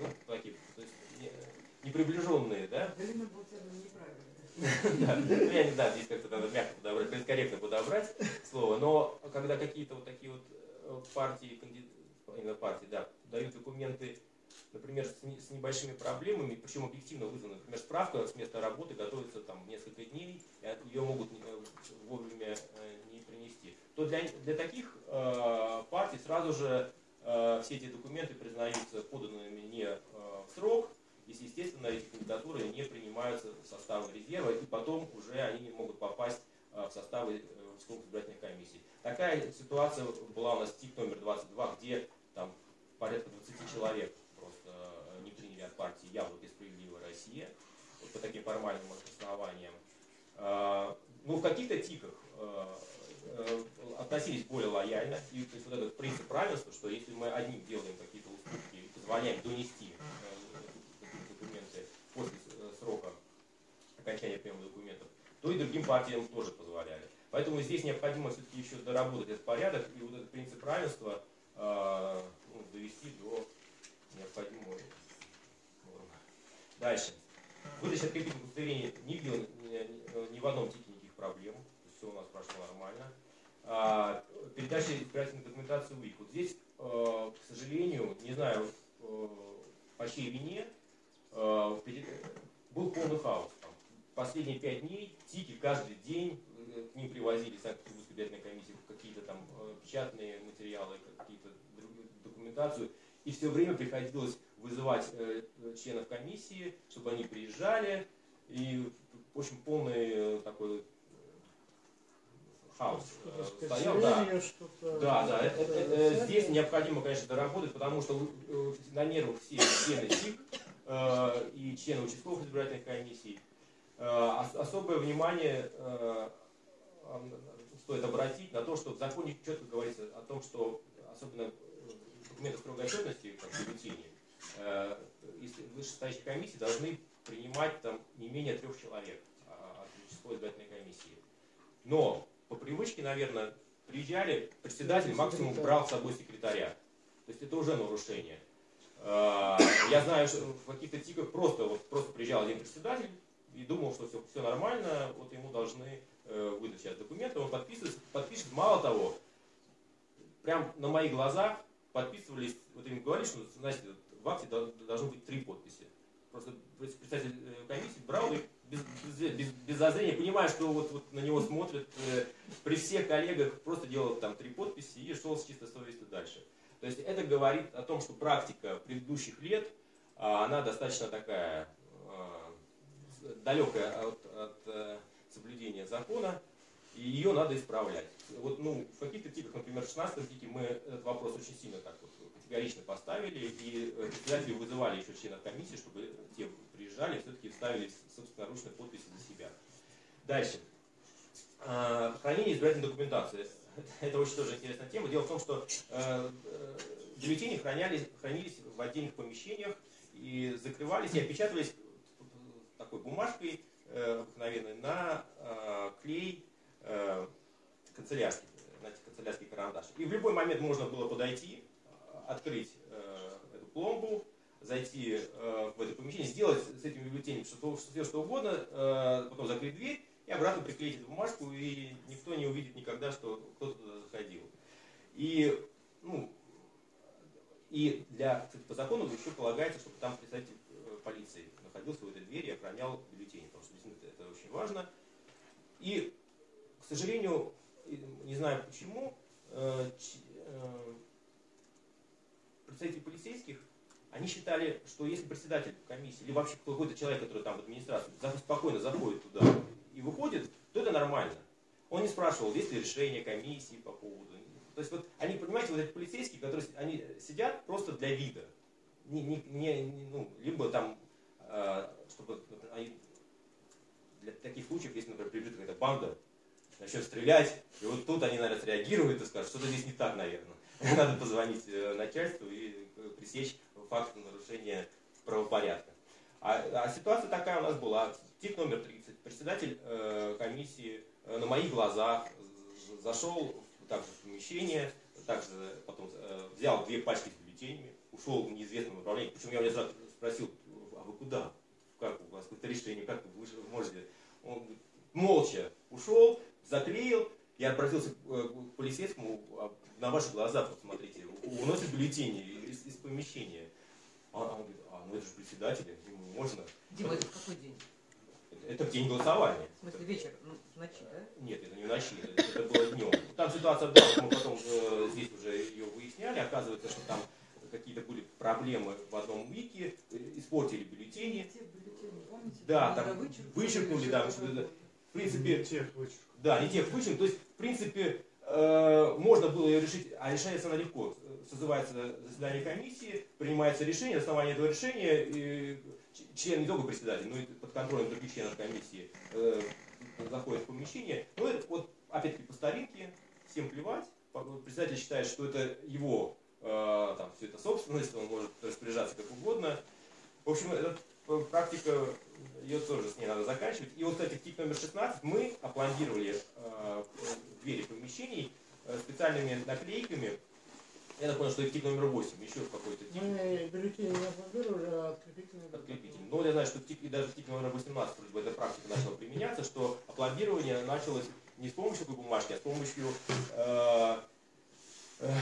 [SPEAKER 5] ну, такие, то есть не- неприближенные, да,
[SPEAKER 2] Галина
[SPEAKER 5] ну, я не знаю, здесь как-то надо мягко подобрать, политкорректно подобрать слово, но когда какие-то вот такие вот э, партии, именно партии, да, дают документы, например, с, не- с небольшими проблемами, причем объективно вызваны, например, справка с места работы готовится там несколько дней, и ее могут э, вовремя э, не принести, то для, для таких партий сразу же все эти документы признаются поданными не в срок, если, естественно, эти кандидатуры не принимаются в составы резерва, и потом уже они не могут попасть э, в составы э, участковых избирательных комиссий. Такая ситуация была у нас ТИК номер 22, где там порядка 20 человек просто э, не приняли от партии «Яблоко и справедливая Россия» вот по таким формальным основаниям. Э, Ну, в каких-то ТИКах э, э, относились более лояльно, и то есть вот этот принцип равенства, что если мы одним делаем какие-то уступки позволяем донести э, после э, срока окончания приема документов, то и другим партиям тоже позволяли. Поэтому здесь необходимо все-таки еще доработать этот порядок и вот этот принцип равенства э, ну, довести до необходимого нормы. Дальше. Выдача открепительных удостоверений не видел ни, в одном тике никаких проблем. Все у нас прошло нормально. А, передача избирательной документации УИК. Вот здесь, э, к сожалению, не знаю, э, по чьей вине, был полный хаос. Там последние пять дней ТИКи каждый день э, к ним привозили Санкт-Петербургской избирательной комиссии какие-то там э, печатные материалы, какие-то документацию. И все время приходилось вызывать э, членов комиссии, чтобы они приезжали. И в общем полный э, такой э, хаос э, стоял. Да. Да, да, это- это- э, здесь необходимо, конечно, доработать, потому что э, на нервах все члены ТИК э, и члены участковых избирательных комиссий. Э, ос- Особое внимание э, э, стоит обратить на то, что в законе четко говорится о том, что особенно э, документы строгой отчетности, как бюллетени, э, если вышестоящие комиссии должны принимать там не менее трех человек а, от участковой избирательной комиссии. Но по привычке, наверное, приезжали, председатель максимум брал с собой секретаря. То есть это уже нарушение. Э, Я знаю, что в каких-то тиках просто, вот, просто приезжал один председатель и думал, что все, все нормально, вот ему должны э, выдать сейчас документы, он подписывается, подпишет, мало того, прям на моих глазах подписывались, вот им говорили, что, знаете, в акте дол- должно быть три подписи. Просто представитель э, комиссии брал их без, без, без, без зазрения, понимая, что вот, вот на него смотрят, э, при всех коллегах просто делал там три подписи и шел с чистой совестью дальше. То есть это говорит о том, что практика предыдущих лет, а, она достаточно такая а, далекая от, от, э, соблюдения закона, и ее надо исправлять. Вот, ну, в каких-то тиках, например, в 16 тике мы этот вопрос очень сильно так вот категорично поставили, и э, председатели вызывали еще членов комиссии, чтобы те приезжали все-таки ставили собственноручные подписи за себя. Дальше. А, Хранение избирательной документации. Это очень тоже интересная тема. Дело в том, что э, э, бюллетени хранялись, хранились в отдельных помещениях и закрывались и опечатывались такой бумажкой э, обыкновенной на э, клей э, канцелярский, знаете, канцелярский карандаш. И в любой момент можно было подойти, открыть э, эту пломбу, зайти э, в это помещение, сделать с этим бюллетенем что, все что угодно, э, потом закрыть дверь и обратно приклеить эту бумажку, и никто не увидит никогда, что кто-то туда заходил. И, ну, и для, кстати, по закону еще полагается, чтобы там представитель э, полиции находился в этой двери и охранял бюллетени, потому что действительно это, очень важно. И, к сожалению, не знаю почему, э, э, представители полицейских, они считали, что если председатель комиссии, или вообще какой-то человек, который там в администрации, спокойно заходит туда и выходит, то это нормально. Он не спрашивал, есть ли решение комиссии по поводу. То есть вот они, понимаете, вот эти полицейские, которые они сидят просто для вида. Не, не, не- ну, либо там, э, чтобы они для таких случаев, если, например, прибежит какая-то банда, начнет стрелять, и вот тут они, наверное, среагируют и скажут, что-то здесь не так, наверное. Надо позвонить э, начальству и э, пресечь факт нарушения правопорядка. А, а ситуация такая у нас была. Тип номер 30. Председатель э, комиссии э, на моих глазах зашел также в помещение, также потом э, взял две пачки с бюллетенями, ушел в неизвестном направлении. Причем я у него спросил, а вы куда? Как у вас какое-то решение, как вы можете? Он молча ушел, заклеил, я обратился к полицейскому, а на ваши глаза, посмотрите, уносят бюллетени из, из помещения. А он говорит, а, ну это же председатель, можно.
[SPEAKER 3] Дима, это какой день?
[SPEAKER 5] Это в день голосования.
[SPEAKER 3] В смысле вечер, ну, в ночи, да?
[SPEAKER 5] Нет, это не в ночи, это было днем. Там ситуация, да, мы потом э, здесь уже ее выясняли, оказывается, что там какие-то были проблемы в одном вике, э, испортили бюллетени.
[SPEAKER 2] Те бюллетени, помните?
[SPEAKER 5] Да, там
[SPEAKER 2] вычеркнули,
[SPEAKER 5] вычеркнули, да, в принципе,
[SPEAKER 1] тех
[SPEAKER 5] да, не тех вычин. То есть, в принципе, э, можно было ее решить, а решается она легко. Созывается заседание комиссии, принимается решение, на основании этого решения член не только председатель, но и под контролем других членов комиссии э, заходит в помещение. Ну, это вот, опять-таки, по старинке, всем плевать. Председатель считает, что это его э, там, все это собственность, он может распоряжаться как угодно. В общем, эта э, практика, ее тоже с ней надо заканчивать. И вот, кстати, в ТИК номер 16 мы опломбировали э, двери помещений э, специальными наклейками. Я так понял, что это ТИК номер 8, еще какой-то ТИК
[SPEAKER 1] Мы бюллетени не опломбировали, а открепительные.
[SPEAKER 5] подкрепитель. Но я знаю, что в ТИК, и даже в ТИК номер 18 вроде бы эта практика начала применяться, что опломбирование началось не с помощью такой бумажки, а с помощью э, э,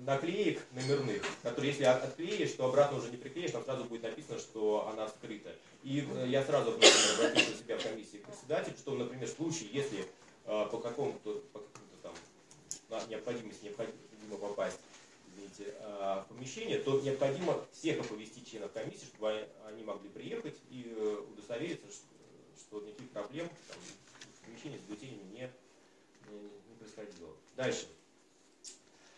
[SPEAKER 5] наклеек номерных, которые если от- отклеишь, то обратно уже не приклеишь, там сразу будет написано, что она скрыта. И э, я сразу например, обратился у себя в комиссии к председателю, что, например, в случае, если э, по какому-то по какому-то там на- необходимости необходимо попасть извините, в помещение, то необходимо всех оповестить членов комиссии, чтобы они- могли приехать и э, удостовериться, что, никаких проблем там, в помещении с бюллетенями не, не, происходило. Дальше.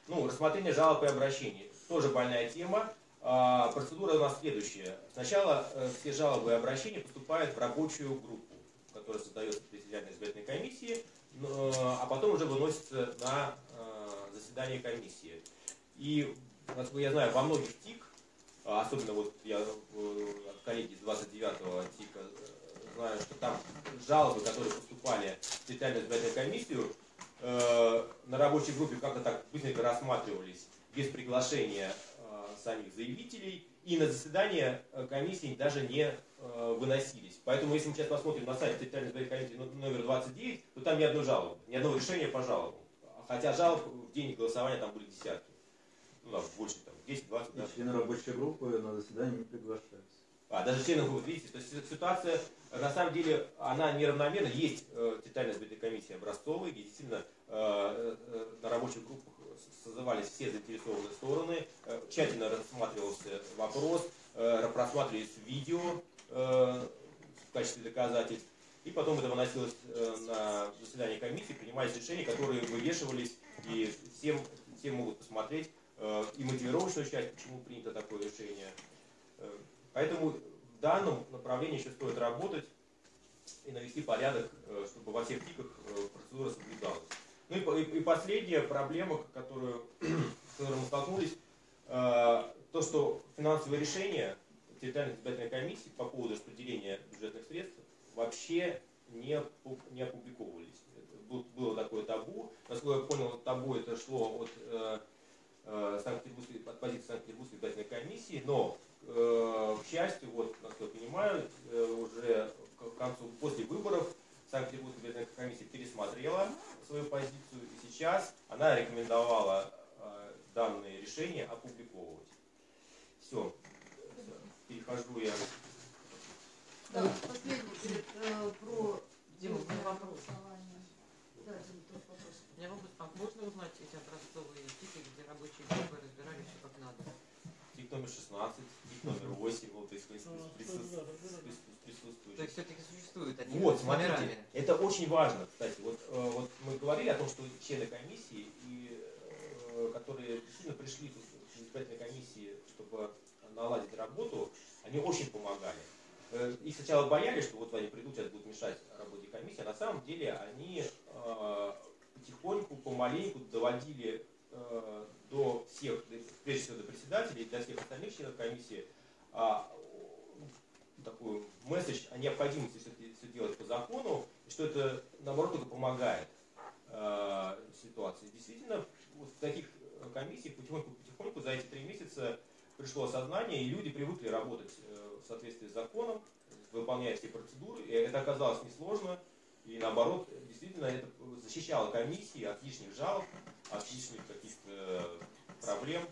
[SPEAKER 5] Ну, рассмотрение жалоб и обращений. Тоже больная тема. А, процедура у нас следующая. Сначала э, все жалобы и обращения поступают в рабочую группу, которая создается территориальной избирательной комиссии, а потом уже выносится на э, заседание комиссии. И, насколько я знаю, во многих ТИК, а особенно вот я э, от коллеги из 29-го ТИКа э, знаю, что там жалобы, которые поступали в территориальную избирательную комиссию, э, на рабочей группе как-то так быстренько рассматривались без приглашения самих заявителей, и на заседание комиссии даже не выносились. Поэтому, если мы сейчас посмотрим на сайт территориальной избирательной комиссии ну- номер 29, то там ни одной жалобы, ни одного решения по жалобам. Хотя жалоб в день голосования там были десятки. Ну, там, больше, там, 10-20, да.
[SPEAKER 6] Члены рабочей группы на заседание не приглашаются.
[SPEAKER 5] А, даже членов, вот видите, то есть си- ситуация, на самом деле, она неравномерна. Есть э, территориальная избирательная комиссия образцовая, где действительно э, э, на рабочих группах созывались все заинтересованные стороны, э, тщательно рассматривался вопрос, э, просматривались видео э, в качестве доказательств, и потом это выносилось э, на заседание комиссии, принимались решения, которые вывешивались, и всем, все могут посмотреть и мотивировочную часть, почему принято такое решение. Э, Поэтому в данном направлении еще стоит работать и навести порядок, э, чтобы во всех тиках э, процедура соблюдалась. Ну и, по- и- и последняя проблема, которую, с которой мы столкнулись, э, то, что финансовые решения территориальной избирательной комиссии по поводу распределения бюджетных средств вообще не, не опубликовывались. Было такое табу. Насколько я понял, табу это шло от э, э, Санкт-Петербургской, от позиции Санкт-Петербургской избирательной комиссии, но, э, к счастью, вот, насколько я понимаю, э, уже к концу, после выборов Санкт-Петербургская избирательная комиссия пересмотрела свою позицию, и сейчас она рекомендовала э, данные решения опубликовывать. Все. Перехожу я.
[SPEAKER 2] Да, последний перед, э, про
[SPEAKER 3] Дима, у меня вопрос.
[SPEAKER 2] Да, Дима, тоже вопрос.
[SPEAKER 3] Вопрос, а можно узнать эти образцовые рабочие группы разбирали все как надо?
[SPEAKER 5] Тип номер 16, тип номер 8, вот, то есть
[SPEAKER 1] Ну,
[SPEAKER 5] прису- присутствующие.
[SPEAKER 3] То есть все-таки существуют они
[SPEAKER 5] Вот, смотрите,
[SPEAKER 3] номерами?
[SPEAKER 5] это очень важно, кстати. Вот, э, вот мы говорили о том, что члены комиссии, и, э, которые действительно пришли в избирательной комиссии, чтобы наладить работу, они очень помогали. Э, Их сначала боялись, что вот они придут, сейчас будут мешать работе комиссии, а на самом деле они э, потихоньку, помаленьку доводили э, до всех, прежде всего до председателей, до всех остальных членов комиссии, а, такой месседж о необходимости все, делать по закону, и что это, наоборот, только помогает э, ситуации. Действительно, вот в таких э, комиссиях потихоньку-потихоньку за эти три месяца пришло осознание, и люди привыкли работать э, в соответствии с законом, выполняя все процедуры, и это оказалось несложно. И наоборот, действительно, это защищало комиссии от лишних жалоб, от лишних каких-то проблем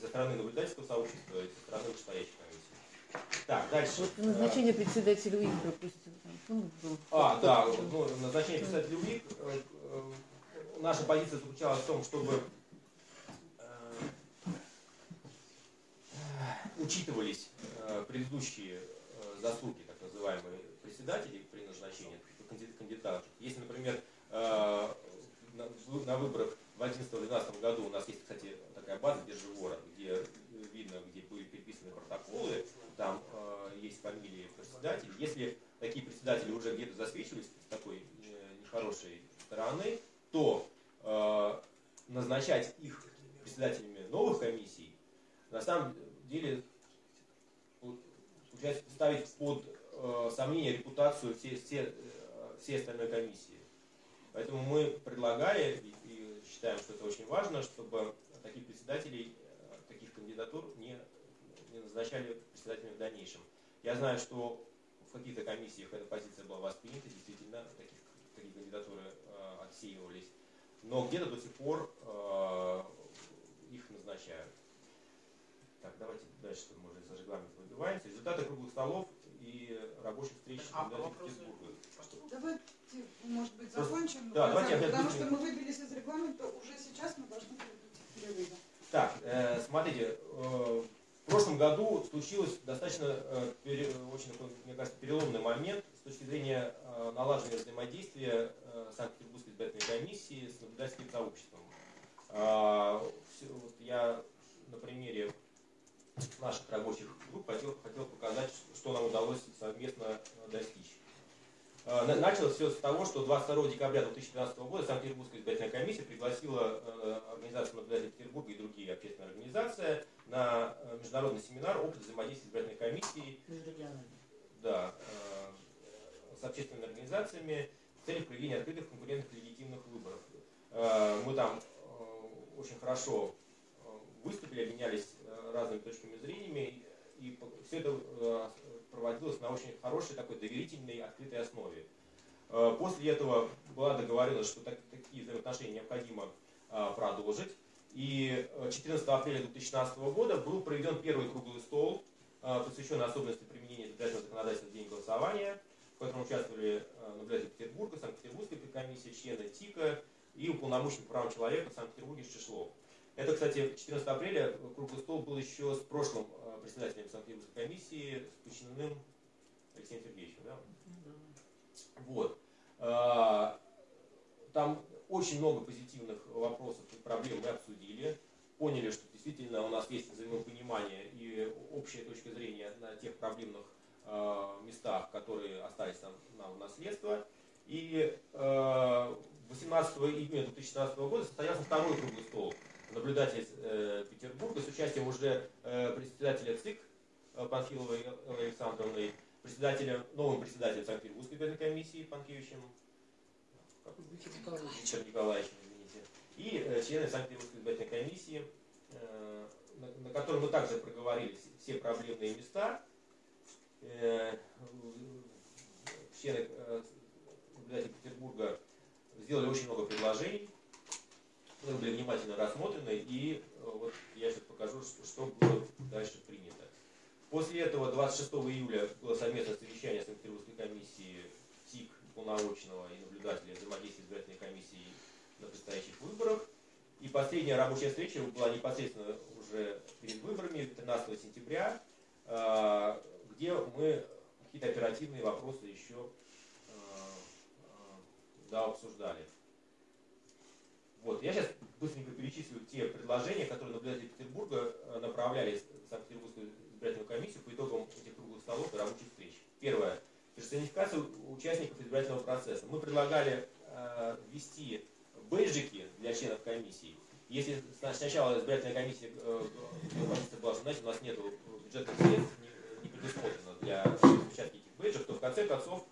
[SPEAKER 5] со стороны наблюдательского сообщества и со стороны вышестоящей комиссии. Так, дальше.
[SPEAKER 7] Вот назначение председателя УИК пункт был.
[SPEAKER 5] А, да, ну, назначение председателя УИК. э, э, Наша позиция заключалась в том, чтобы э, учитывались предыдущие заслуги, так называемые, председателей при назначении канди- кандидатов. Если, например, на выборах в 2011-2012 году у нас есть, кстати, такая база Биржевора, где э, видно, где были переписаны протоколы, там э, есть фамилии председателей. Если такие председатели уже где-то засвечивались с такой э, нехорошей стороны, то э, назначать их председателями новых комиссий на самом деле получается ставить под э, сомнение репутацию всей, все, э, всей остальной комиссии. Поэтому мы предлагали считаем, что это очень важно, чтобы таких председателей, э, таких кандидатур не, не назначали председателями в дальнейшем. Я знаю, что в каких-то комиссиях эта позиция была воспринята, действительно, таких, такие кандидатуры э, отсеивались. Но где-то до сих пор э, их назначают. Так, давайте дальше, мы уже за регламент выбиваемся. Результаты круглых столов и рабочих встреч с
[SPEAKER 4] А,
[SPEAKER 5] кандидатами в
[SPEAKER 4] вопросы?
[SPEAKER 2] Давайте, может быть, закончим,
[SPEAKER 5] да, давайте
[SPEAKER 2] потому что мы выбились из регламента, уже сейчас мы должны перейти к.
[SPEAKER 5] Так, э, смотрите, э, в прошлом году случилось достаточно, э, пере- очень, мне кажется, переломный момент с точки зрения э, налаживания взаимодействия э, Санкт-Петербургской избирательной комиссии с наблюдательским сообществом. А, всё- вот я на примере наших рабочих групп хотел, хотел показать, что нам удалось совместно э, достичь. На- Началось все с того, что 22 декабря 2015 года Санкт-Петербургская избирательная комиссия пригласила э, организацию наблюдателей Петербурга и другие общественные организации на э, международный семинар «Опыт взаимодействия избирательной комиссии» да, э, с общественными организациями в целях проведения открытых, конкурентных и легитимных выборов. Мы там очень хорошо выступили, обменялись разными точками зрения, и все это проводилось на очень хорошей такой доверительной, открытой основе. Э, После этого была договоренность, что так- такие взаимоотношения необходимо э, продолжить. И э, 14 апреля 2016 года был проведен первый круглый стол, э, посвященный особенностям применения избирательного законодательства в день голосования, в котором участвовали э, наблюдатели Петербурга, Санкт-Петербургской комиссии, члены ТИКа и уполномоченный по правам человека в Санкт-Петербурге Шишлов. Это, кстати, 14 апреля э, круглый стол был еще с прошлым э, председателем Санкт-Петербургской комиссии, с Кучиным Алексеем Сергеевичем. Да? Вот. А, Там очень много позитивных вопросов и проблем мы обсудили. Поняли, что действительно у нас есть взаимопонимание и общая точка зрения на тех проблемных э, местах, которые остались нам, нам в наследство. И э, 18 июня 2016 года состоялся второй круглый стол наблюдателей э, Петербурга с участием уже э, председателя ЦИК э, Панфиловой Эллы Александровной, председателя, новым председателем Санкт-Петербургской избирательной комиссии Панкевичем, Виктор Николаевич, извините, и э, члены Санкт-Петербургской избирательной комиссии, э, на, на которой мы также проговорили все- проблемные места. Э, члены э, наблюдателей Петербурга сделали очень много предложений, были внимательно рассмотрены, и э, вот я сейчас покажу, что, было дальше принято. После этого 26 июля было совместное совещание Санкт-Петербургской комиссии ТИК, полномочного и наблюдателя взаимодействия избирательной комиссии на предстоящих выборах. И последняя рабочая встреча была непосредственно уже перед выборами, 13 сентября, э, где мы какие-то оперативные вопросы еще э, да, обсуждали. Вот, я сейчас быстренько перечислю те предложения, которые наблюдатели Петербурга э, направляли в Санкт-Петербургскую избирательную комиссию по итогам этих круглых столов и рабочих встреч. Первое. Персонификация участников избирательного процесса. Мы предлагали э, ввести бейджики для членов комиссии. Если сна- сначала избирательная комиссия, э, э, была, что, знаете, у нас нет бюджетных средств, не, не предусмотрено для распечатки этих бейджев, то в конце концов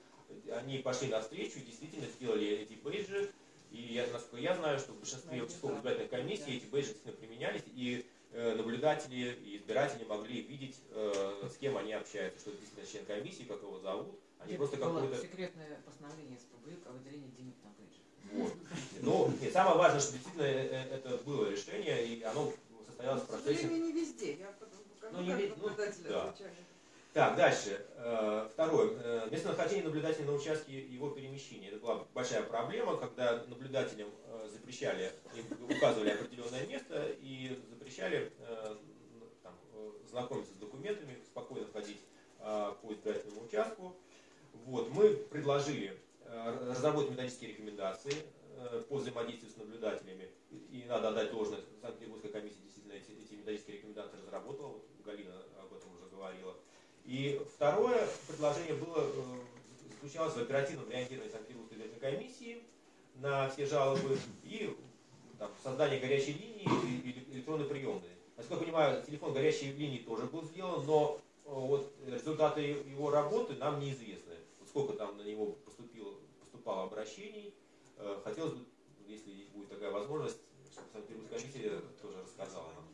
[SPEAKER 5] они пошли навстречу и действительно сделали эти бейджи. И я, насколько я знаю, что в большинстве участковых избирательных комиссий эти бейджи действительно применялись. И э, наблюдатели и избиратели могли видеть, э, с кем они общаются, что это действительно член комиссии, как его зовут, а не просто
[SPEAKER 3] было
[SPEAKER 5] какой-то...
[SPEAKER 3] секретное постановление СПБ о выделении денег на бейджи.
[SPEAKER 5] Вот. Ну, нет, самое важное, что действительно э, э, это было решение, и оно состоялось в
[SPEAKER 2] К
[SPEAKER 5] процессе...
[SPEAKER 2] сожалению, не везде. Я
[SPEAKER 5] Ну, не ну, да. Так, дальше. Э, Второе. Э, Местонахождение наблюдателя на участке его перемещения. Это была большая проблема, когда наблюдателям э, запрещали, им указывали определенное место и запрещали там, знакомиться с документами, спокойно ходить по избирательному участку. Вот. Мы предложили разработать методические рекомендации по взаимодействию с наблюдателями. И надо отдать должное, Санкт-Петербургская комиссия действительно эти, эти методические рекомендации разработала. Вот Галина об этом уже говорила. И второе предложение было, э, заключалось в оперативном реагировании Санкт-Петербургской комиссии на все жалобы и там, создание горячей линии и, и электронной приемной. Насколько я понимаю, телефон горячей линии тоже был сделан, но э, вот результаты его работы нам неизвестны. Вот сколько там на него поступило, поступало обращений. Э, Хотелось бы, если будет такая возможность, чтобы Санкт-Петербургская комиссия тоже рассказала нам.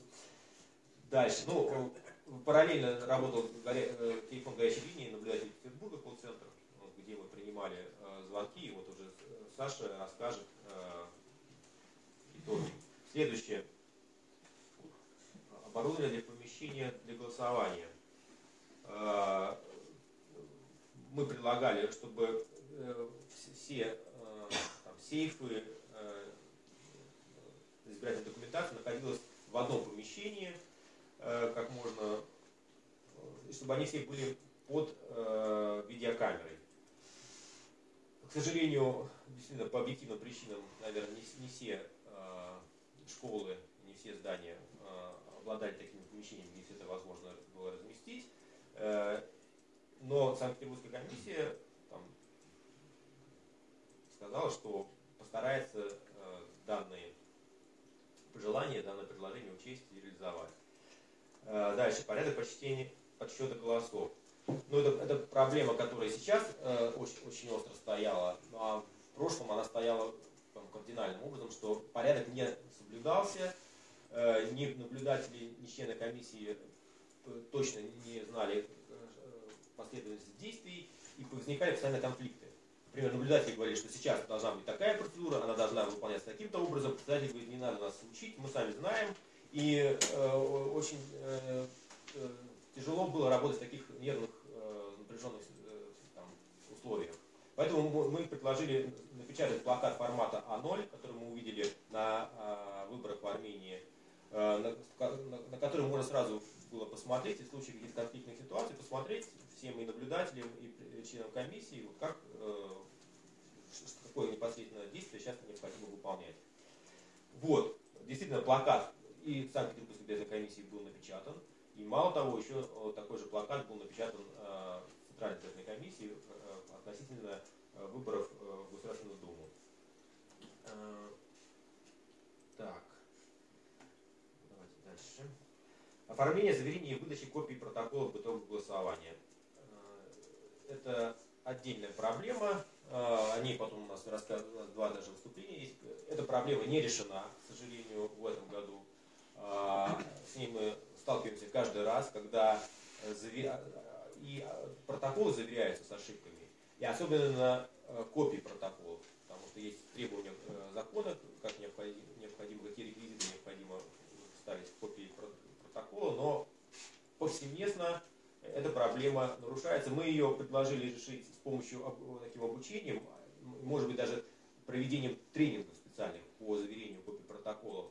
[SPEAKER 5] Дальше. Ну, параллельно работал э, телефон горячей линии наблюдатель Петербурга, колл-центр, где мы принимали э, звонки. И вот уже э, Саша расскажет итоги. Следующее. Оборудование для помещения для голосования. Мы предлагали, чтобы вс- все там, сейфы избирательной документации находилась в одном помещении, как можно, э, и чтобы они все были под э, видеокамерой. К сожалению, действительно, по объективным причинам, наверное, не, не все э, школы, не все здания э, обладали такими помещениями, где все это возможно было разместить. Э, но Санкт-Петербургская комиссия там, сказала, что постарается э, данные пожелания, данное предложение учесть и реализовать. Э, Дальше, порядок почтения, подсчета голосов. Ну, это, это проблема, которая сейчас э, очень, очень остро стояла, ну, а в прошлом она стояла там, кардинальным образом, что порядок не соблюдался, э, ни наблюдатели, ни члены комиссии э, точно не знали э, последовательность действий, и возникали постоянно конфликты. Например, наблюдатели говорили, что сейчас должна быть такая процедура, она должна выполняться таким-то образом. Председатель говорит, не надо нас учить, мы сами знаем. И э, очень э, э, тяжело было работать в таких нервных, э, напряженных э, там, условиях. Поэтому мы предложили напечатать плакат формата А0, который мы увидели на э, выборах в Армении, э, на, на- на который можно сразу было посмотреть, и в случае каких-то конфликтных ситуаций, посмотреть всем и наблюдателям, и членам комиссии, вот как, э, какое непосредственное действие сейчас необходимо выполнять. Вот, действительно, плакат и в Санкт-Петербургской избирательной комиссии был напечатан, и мало того, еще э, такой же плакат был напечатан э, Центральной избирательной комиссии э, относительно выборов в Государственную Думу. Так, давайте дальше. Оформление, заверение и выдача копий протоколов итогов голосования. Это отдельная проблема. О ней потом у нас рассказывают, два даже выступления есть. Эта проблема не решена, к сожалению, в этом году. Э, С ней мы сталкиваемся каждый раз, когда э, заве- и э, протоколы заверяются с ошибками. И особенно э, копии протоколов, потому что есть требования э, закона, как необходимо, какие реквизиты необходимо ставить в копии про- протокола, но повсеместно эта проблема нарушается. Мы ее предложили решить с помощью таким обучением, может быть даже проведением тренингов специальных по заверению копий протоколов.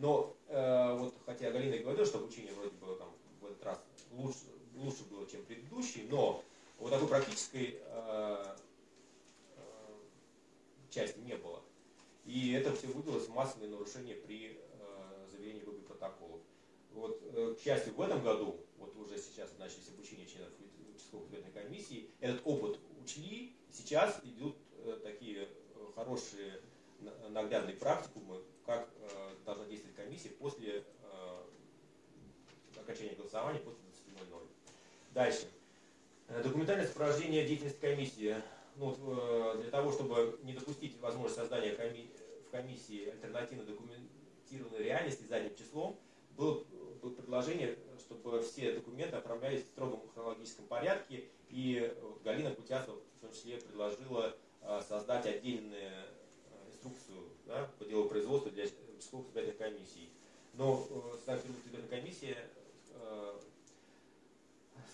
[SPEAKER 5] Но э, вот хотя Галина и говорила, что обучение вроде бы там в этот раз лучше, лучше было, чем предыдущий, но вот такой практической э, э, части не было. И это все вылилось в массовые нарушения при э, заверении копий протоколов. Вот, э, к счастью, в этом году, вот уже сейчас начались обучение членов участковой избирательной комиссии, этот опыт учли, сейчас идут э, такие э, хорошие на- наглядные практикумы, должна действовать комиссия после э, окончания голосования, после 20.00. Дальше. Э, Документальное сопровождение деятельности комиссии. Ну, э, для того, чтобы не допустить возможность создания в комиссии альтернативно документированной реальности задним числом, было, было предложение, чтобы все документы оформлялись в строгом хронологическом порядке, и Галина Путясова в том числе предложила создать отдельную инструкцию да, по делу производства для участковых избирательных комиссий. Но э, Санкт-Петербургская избирательная комиссия, э,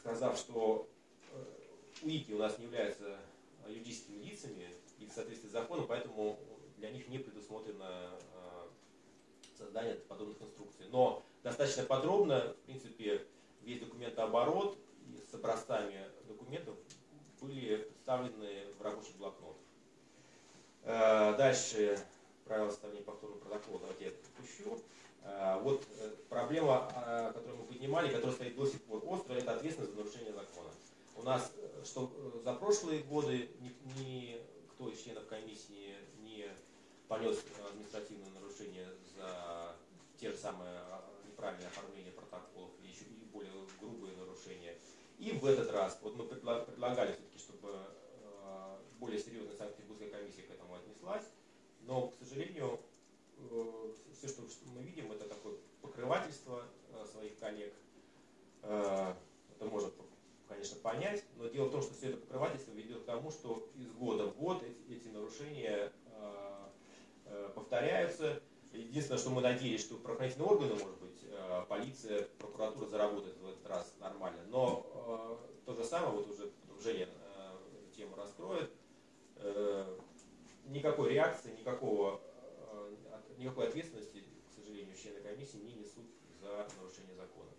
[SPEAKER 5] сказав, что э, УИКи у нас не являются юридическими лицами и в соответствии с законом, поэтому для них не предусмотрено создание подобных инструкций. Но достаточно подробно, в принципе, весь документооборот с образцами документов были представлены в рабочий блокнот. Дальше правила составления повторного протокола, давайте я это пропущу. Э, Вот э, проблема, э, которую мы поднимали, которая стоит до сих пор остро, это ответственность за нарушение закона. У нас, э, что э, за прошлые годы ни- никто из членов комиссии не понес административное нарушение за те же самые а, неправильное оформление протоколов или еще и более грубые нарушения. И в этот раз, вот мы предла- предлагали все-таки, чтобы более серьезная Санкт-Петербургская комиссия к этому отнеслась, но, к сожалению, все, что, мы видим, это такое покрывательство э, своих коллег. Э, Это можно, конечно, понять, но дело в том, что все это покрывательство ведет к тому, что из года в год эти, нарушения э, э, повторяются. Единственное, что мы надеялись, что правоохранительные органы, может быть, э, полиция, прокуратура заработает в этот раз нормально. Но э, то же самое, вот уже Женя э, эту тему раскроет, э, никакой реакции, никакого, э, никакой ответственности, к сожалению, члены комиссии не несут за нарушение закона.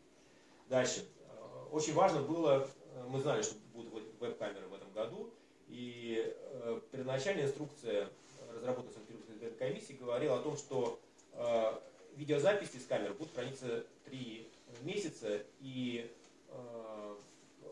[SPEAKER 5] Дальше. Э, Очень важно было, э, мы знали, что будут веб-камеры в этом году, и первоначальная инструкция, разработанная Санкт-Петербургской комиссией, говорила о том, что видеозаписи с камер будут храниться три месяца, и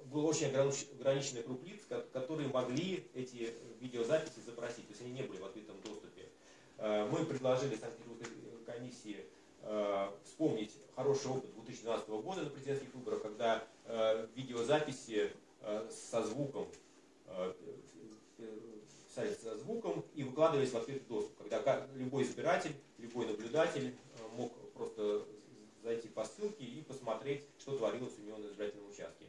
[SPEAKER 5] был очень огранич- ограниченный круг лиц, ко- которые могли эти видеозаписи запросить, то есть они не были в открытом доступе. Э, Мы предложили Санкт-Петербургской комиссии э, вспомнить хороший опыт 2012 года на президентских выборах, когда э, видеозаписи э, со звуком э, э, писались со звуком и выкладывались в открытый доступ, когда любой избиратель, любой наблюдатель э, мог просто зайти по ссылке и посмотреть, что творилось у него на избирательном участке.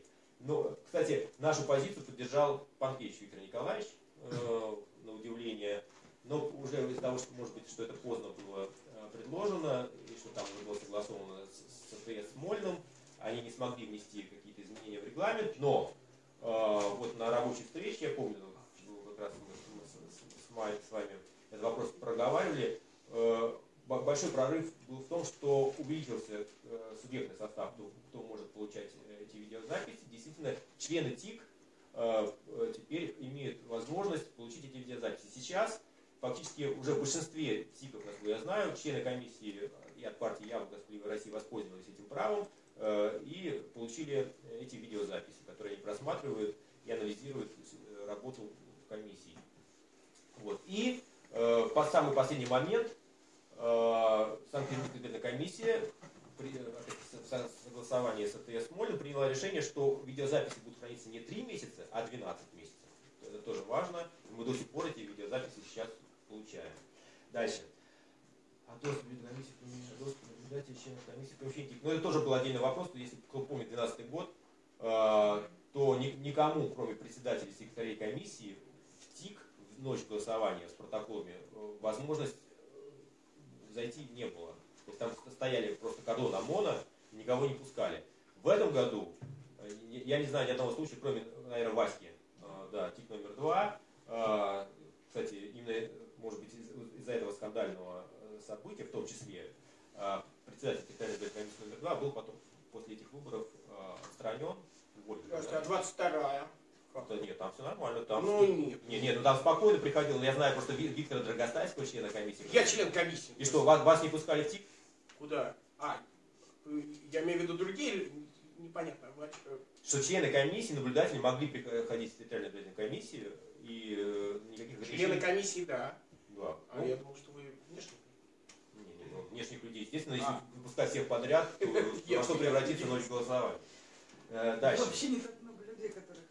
[SPEAKER 5] Но, кстати, нашу позицию поддержал Панкевич Виктор Николаевич, э, на удивление, но уже из-за того, что, может быть, что это поздно было э, предложено, и что там уже было согласовано с, с АТС Смольным, они не смогли внести какие-то изменения в регламент, но э, вот на рабочей встрече, я помню, ну, как раз мы, с, с- с с вами этот вопрос проговаривали, э, большой прорыв был в том, что увеличился э, субъектный состав, кто, кто может получать э, эти видеозаписи. Действительно, члены ТИК э, теперь имеют возможность получить эти видеозаписи. Сейчас фактически уже в большинстве ТИКов, насколько я знаю, члены комиссии и от партии «Я в России» воспользовались этим правом и получили эти видеозаписи, которые они просматривают и анализируют работу комиссии. Вот. И э, по самый последний момент Санкт-Петербургская комиссия при э, в со- согласовании с АТС Молем приняла решение, что видеозаписи будут храниться не 3 месяца, а 12 месяцев. Это тоже важно. Мы до сих пор эти видеозаписи сейчас получаем. Дальше. А доступ в комиссии, доступ наблюдателей, членов комиссии, помещение. Ну, это тоже был отдельный вопрос, если кто помнит 2012 год, э, то ни- никому, кроме председателей и секретарей комиссии, в ТИК в ночь голосования с протоколами э, возможность э, зайти не было. То есть там стояли просто кордон ОМОНа, никого не пускали. В этом году, э, я не знаю ни одного случая, кроме, наверное, Васьки, э, да, ТИК номер два. Э, Кстати, именно, может быть, из- из-за этого скандального события, в том числе, председатель избирательной комиссии номер два был потом после этих выборов отстранен, уволен.
[SPEAKER 4] Здравствуйте, а 22-я?
[SPEAKER 5] Да нет, там все нормально. Там...
[SPEAKER 4] Ну нет.
[SPEAKER 5] Не, нет, ну там спокойно приходил. Я знаю просто Ви- Виктора Драгостайского, члена комиссии.
[SPEAKER 4] Я член комиссии.
[SPEAKER 5] И что, вас, вас не пускали в ТИК?
[SPEAKER 4] Куда? А, э, я имею в виду другие, непонятно. а, э,
[SPEAKER 5] Что члены комиссии, наблюдатели могли приходить в территориальную избирательную комиссию и э, никаких
[SPEAKER 4] Члены комиссии, да.
[SPEAKER 5] Да.
[SPEAKER 4] А
[SPEAKER 5] Ну,
[SPEAKER 4] я думал, что вы внешне.
[SPEAKER 5] не, не, ну, внешних людей. Естественно, если
[SPEAKER 4] А.
[SPEAKER 5] выпускать всех подряд, то во что превратится ночь голосования. Э, Дальше.
[SPEAKER 2] Вообще не так много людей, которые.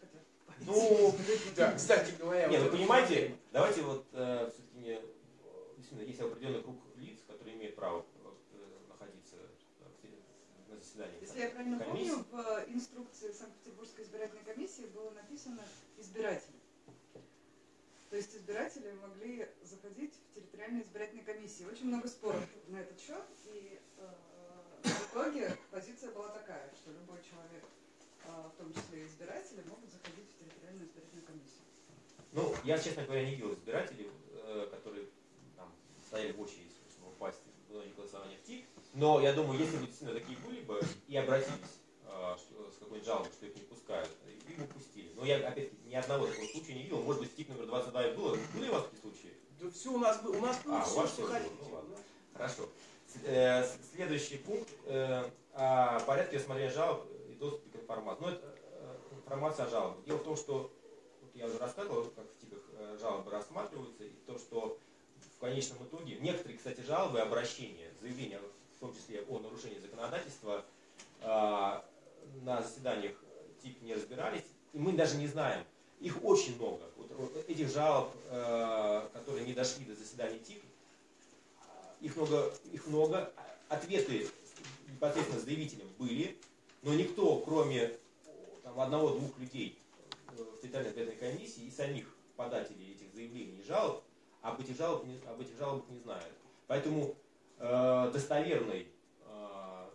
[SPEAKER 5] Ну,
[SPEAKER 4] Да, кстати говоря.
[SPEAKER 5] Не,
[SPEAKER 4] вот
[SPEAKER 5] ну
[SPEAKER 4] это
[SPEAKER 5] понимаете, давайте вот э, все-таки не, действительно есть определенный круг лиц, которые имеют право э, находиться э, в те- заседаний
[SPEAKER 2] Если я правильно
[SPEAKER 5] комиссии.
[SPEAKER 2] помню, в инструкции Санкт-Петербургской избирательной комиссии было написано «избиратели». То есть избиратели могли заходить в территориальные избирательные комиссии. Очень много споров на этот счет, и э, в итоге позиция была такая, что любой человек, э, в том числе избиратели, могут заходить в территориальную избирательную комиссию.
[SPEAKER 5] Ну, я, честно говоря, не видел избирателей, э, которые там, стояли в очереди, чтобы попасть в зоне голосования в ТИК. Но я думаю, если бы действительно такие были бы и обратились э, с какой-нибудь жалобой, что их не пускают, их бы пустили. Но я, опять-таки, ни одного такого случая не видел. Может быть, ТИК номер 22 и было. Были у вас такие случаи?
[SPEAKER 4] Да все у нас было, у нас было
[SPEAKER 5] А, у
[SPEAKER 4] все,
[SPEAKER 5] вас
[SPEAKER 4] что хотите.
[SPEAKER 5] ну ладно. Хорошо. Э, Следующий пункт о порядке рассмотрения жалоб и доступе к информации. Ну, это информация о жалобах. Дело в том, что вот я уже рассказывал, как в ТИКах э, жалобы рассматриваются, и то, что в конечном итоге некоторые, кстати, жалобы, обращения, заявления, в том числе о нарушении законодательства, э, на заседаниях ТИК не разбирались, и мы даже не знаем. Их очень много. Вот, этих жалоб, э, которые не дошли до заседаний ТИК, их много, их много. Ответы непосредственно заявителям были, но никто, кроме одного-двух людей э, в территориальной избирательной комиссии и самих подателей этих заявлений и жалоб, об этих, жалоб, об этих жалобах не знают. Поэтому э, достоверной э,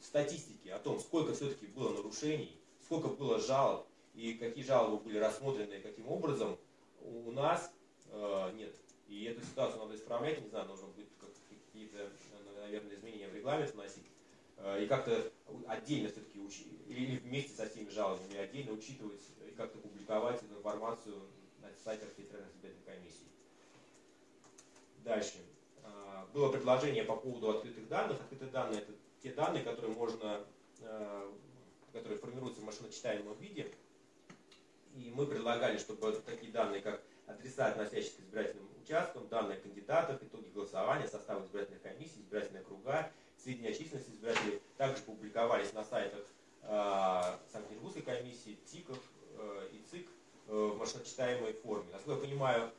[SPEAKER 5] статистики о том, сколько все-таки было нарушений, сколько было жалоб и какие жалобы были рассмотрены, каким образом, у нас э, нет. И эту ситуацию надо исправлять, не знаю, нужно будет как- какие-то, наверное, изменения в регламент вносить. Э, И как-то отдельно все-таки или вместе со всеми жалобами отдельно учитывать и как-то публиковать эту информацию на сайтах территориальных избирательных комиссий. Дальше. А, Было предложение по поводу открытых данных. Открытые данные это те данные, которые можно, э, которые формируются в машиночитаемом виде. И мы предлагали, чтобы такие данные, как адреса, относящиеся к избирательным участкам, данные о кандидатах, итоги голосования, состав избирательных комиссий, избирательные круга, сведения о численности избирателей также публиковались на сайтах э, Санкт-Петербургской комиссии, ТИКов э, и ЦИК э, в машиночитаемой форме. Насколько я понимаю,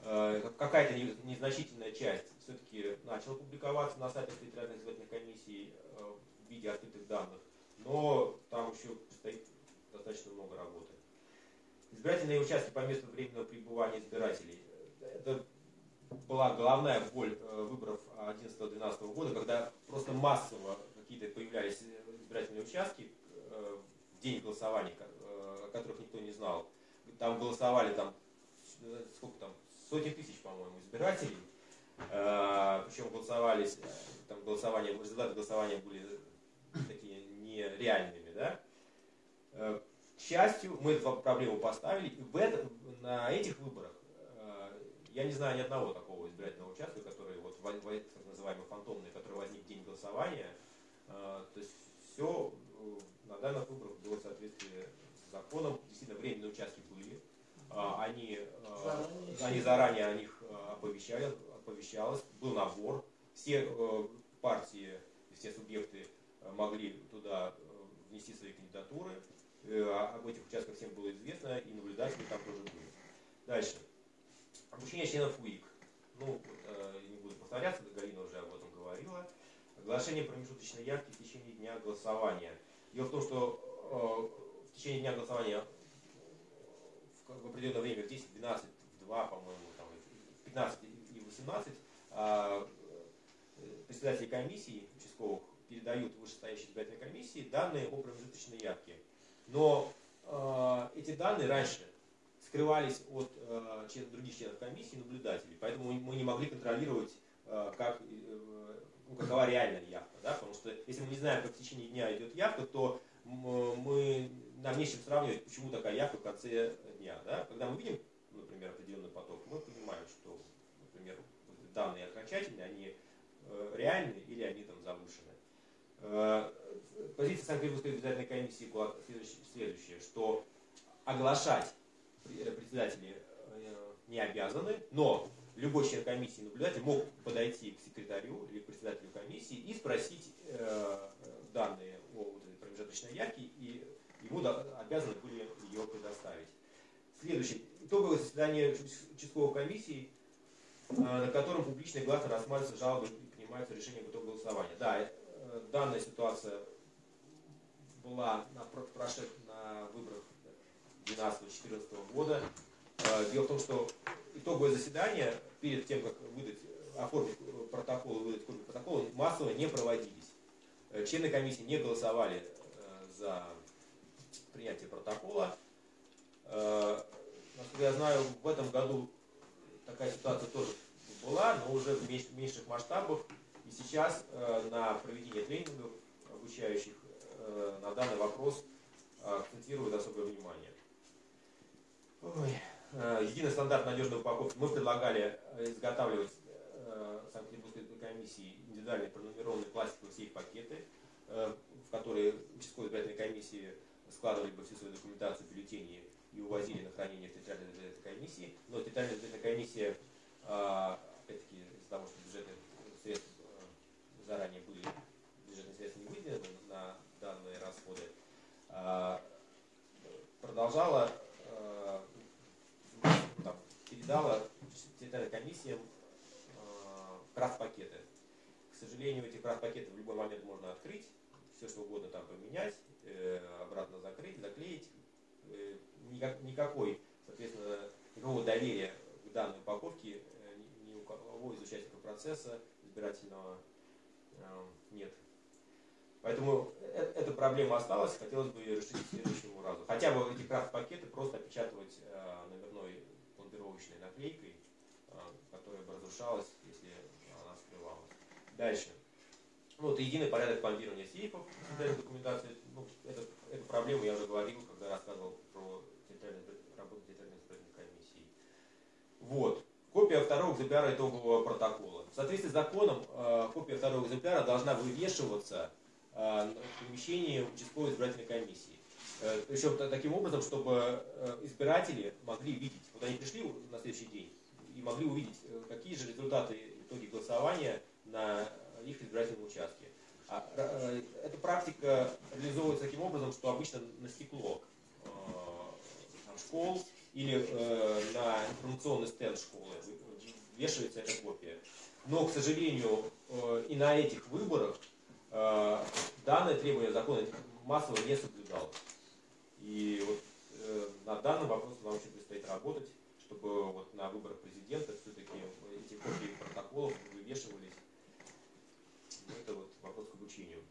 [SPEAKER 5] э, какая-то не- незначительная часть все-таки начала публиковаться на сайтах территориальных избирательных комиссий в виде открытых данных, но там еще предстоит достаточно много работы. Избирательные участки по месту временного пребывания избирателей. Это была головная боль э, выборов 2011-2012 года, когда просто массово какие-то появлялись э, избирательные участки э, в день голосования, о которых никто не знал. Там голосовали там, сколько там, сотни тысяч, по-моему, избирателей. Причем голосовались, там голосование, результаты голосования были такие нереальными, да. К счастью, мы эту проблему поставили, и в этом, на этих выборах я не знаю ни одного такого избирательного участка, который вот во- во- так называемый фантомный, который возник в день голосования. Э, То есть все на данных выборах было в соответствии с законом. Действительно, временные участки были. А, Они, э,
[SPEAKER 1] Заранее.
[SPEAKER 5] они заранее о них э, оповещали, оповещалось, был набор. Все э, партии, все субъекты э, могли туда э, внести свои кандидатуры. Э, Об этих участках всем было известно, и наблюдатели там тоже были. Дальше. Обучение членов УИК. Ну, э, не буду повторяться, Галина уже об этом говорила. Оглашение промежуточной явки в течение дня голосования. Дело в том, что э, в течение дня голосования в, в определенное время, в 10, 12, в 2, по-моему, там, в 15 и в 18, а, э, председатели комиссий участковых передают вышестоящей избирательной комиссии данные о промежуточной явке. Но э, эти данные раньше скрывались от э, член- других членов комиссии наблюдателей, поэтому мы не могли контролировать, э, как, э, ну, какова реальная явка. Да? Потому что если мы не знаем, как в течение дня идет явка, то мы, нам не с чем сравнивать, почему такая явка в конце дня. Да? Когда мы видим, например, определенный поток, мы понимаем, что, например, данные окончательные, они э, реальны или они там завышены. Э, Позиция Санкт-Петербургской избирательной комиссии была следующая, что оглашать председатели э, не обязаны, но любой член комиссии наблюдатель мог подойти к секретарю или к председателю комиссии и спросить э, данные о вот этой промежуточной явке, и ему обязаны были ее предоставить. Следующее. Итоговое заседание уч- участковой комиссии, э, на котором публично и гласно рассматриваются жалобы и принимаются решения по итогу голосования. Да, данная ситуация была на, про- прошед, на выборах 2012-2014 года. Э, Дело в том, что итоговое заседание перед тем, как выдать, оформить протокол и выдать копию протокола, массово не проводились. Э, Члены комиссии не голосовали э, за принятие протокола. Насколько я знаю, в этом году такая ситуация тоже была, но уже в меньш- меньших масштабах. И сейчас на проведение тренингов обучающих на данный вопрос акцентируют особое внимание. Ой. Э, Единый стандарт надежной упаковки. Мы предлагали э, изготавливать э, Санкт-Петербургской комиссии индивидуальные пронумерованные пластиковые сейф-пакеты, в которые участковые избирательные комиссии складывали бы всю свою документацию, бюллетени и увозили на хранение в территориальной избирательной комиссии. Но территориальная избирательная комиссия, э, опять-таки, из-за того, что бюджетные средства э, заранее были, бюджетные средства не выделены на данные расходы, э, продолжала, передала территориальным комиссиям э, крафт-пакеты. К сожалению, эти крафт-пакеты в любой момент можно открыть, все что угодно там поменять, э, обратно закрыть, заклеить. Э, никак- никакой, соответственно, никакого доверия к данной упаковке ни, у кого из участников процесса избирательного нет. Поэтому эта проблема осталась, хотелось бы ее решить к следующему разу. Хотя бы эти крафт-пакеты просто опечатывать номерной пломбировочной наклейкой, э, которая бы разрушалась, если она скрывалась. Дальше. Ну, вот единый порядок пломбирования сейфов, территориальной документации. Ну, это, эту проблему я уже говорил, когда рассказывал про избир- работу территориальной избирательной комиссии. Вот. Копия второго экземпляра итогового протокола. В соответствии с законом, э, копия второго экземпляра должна вывешиваться э, в помещении участковой избирательной комиссии. Э, Причем та- таким образом, чтобы э, избиратели могли видеть, вот они пришли на следующий день и могли увидеть, э, какие же результаты итоги голосования на их избирательном участке. А, э, эта практика реализовывается таким образом, что обычно на стекло э, школ или э, на информационный стенд школы вешается эта копия. Но, к сожалению, э, и на этих выборах э, данное требование закона массово не соблюдалось. И вот э, над данным вопросом нам еще предстоит работать, чтобы вот на выборах президента все-таки эти копии протоколов вывешивались. Ну, это вот вопрос к обучению.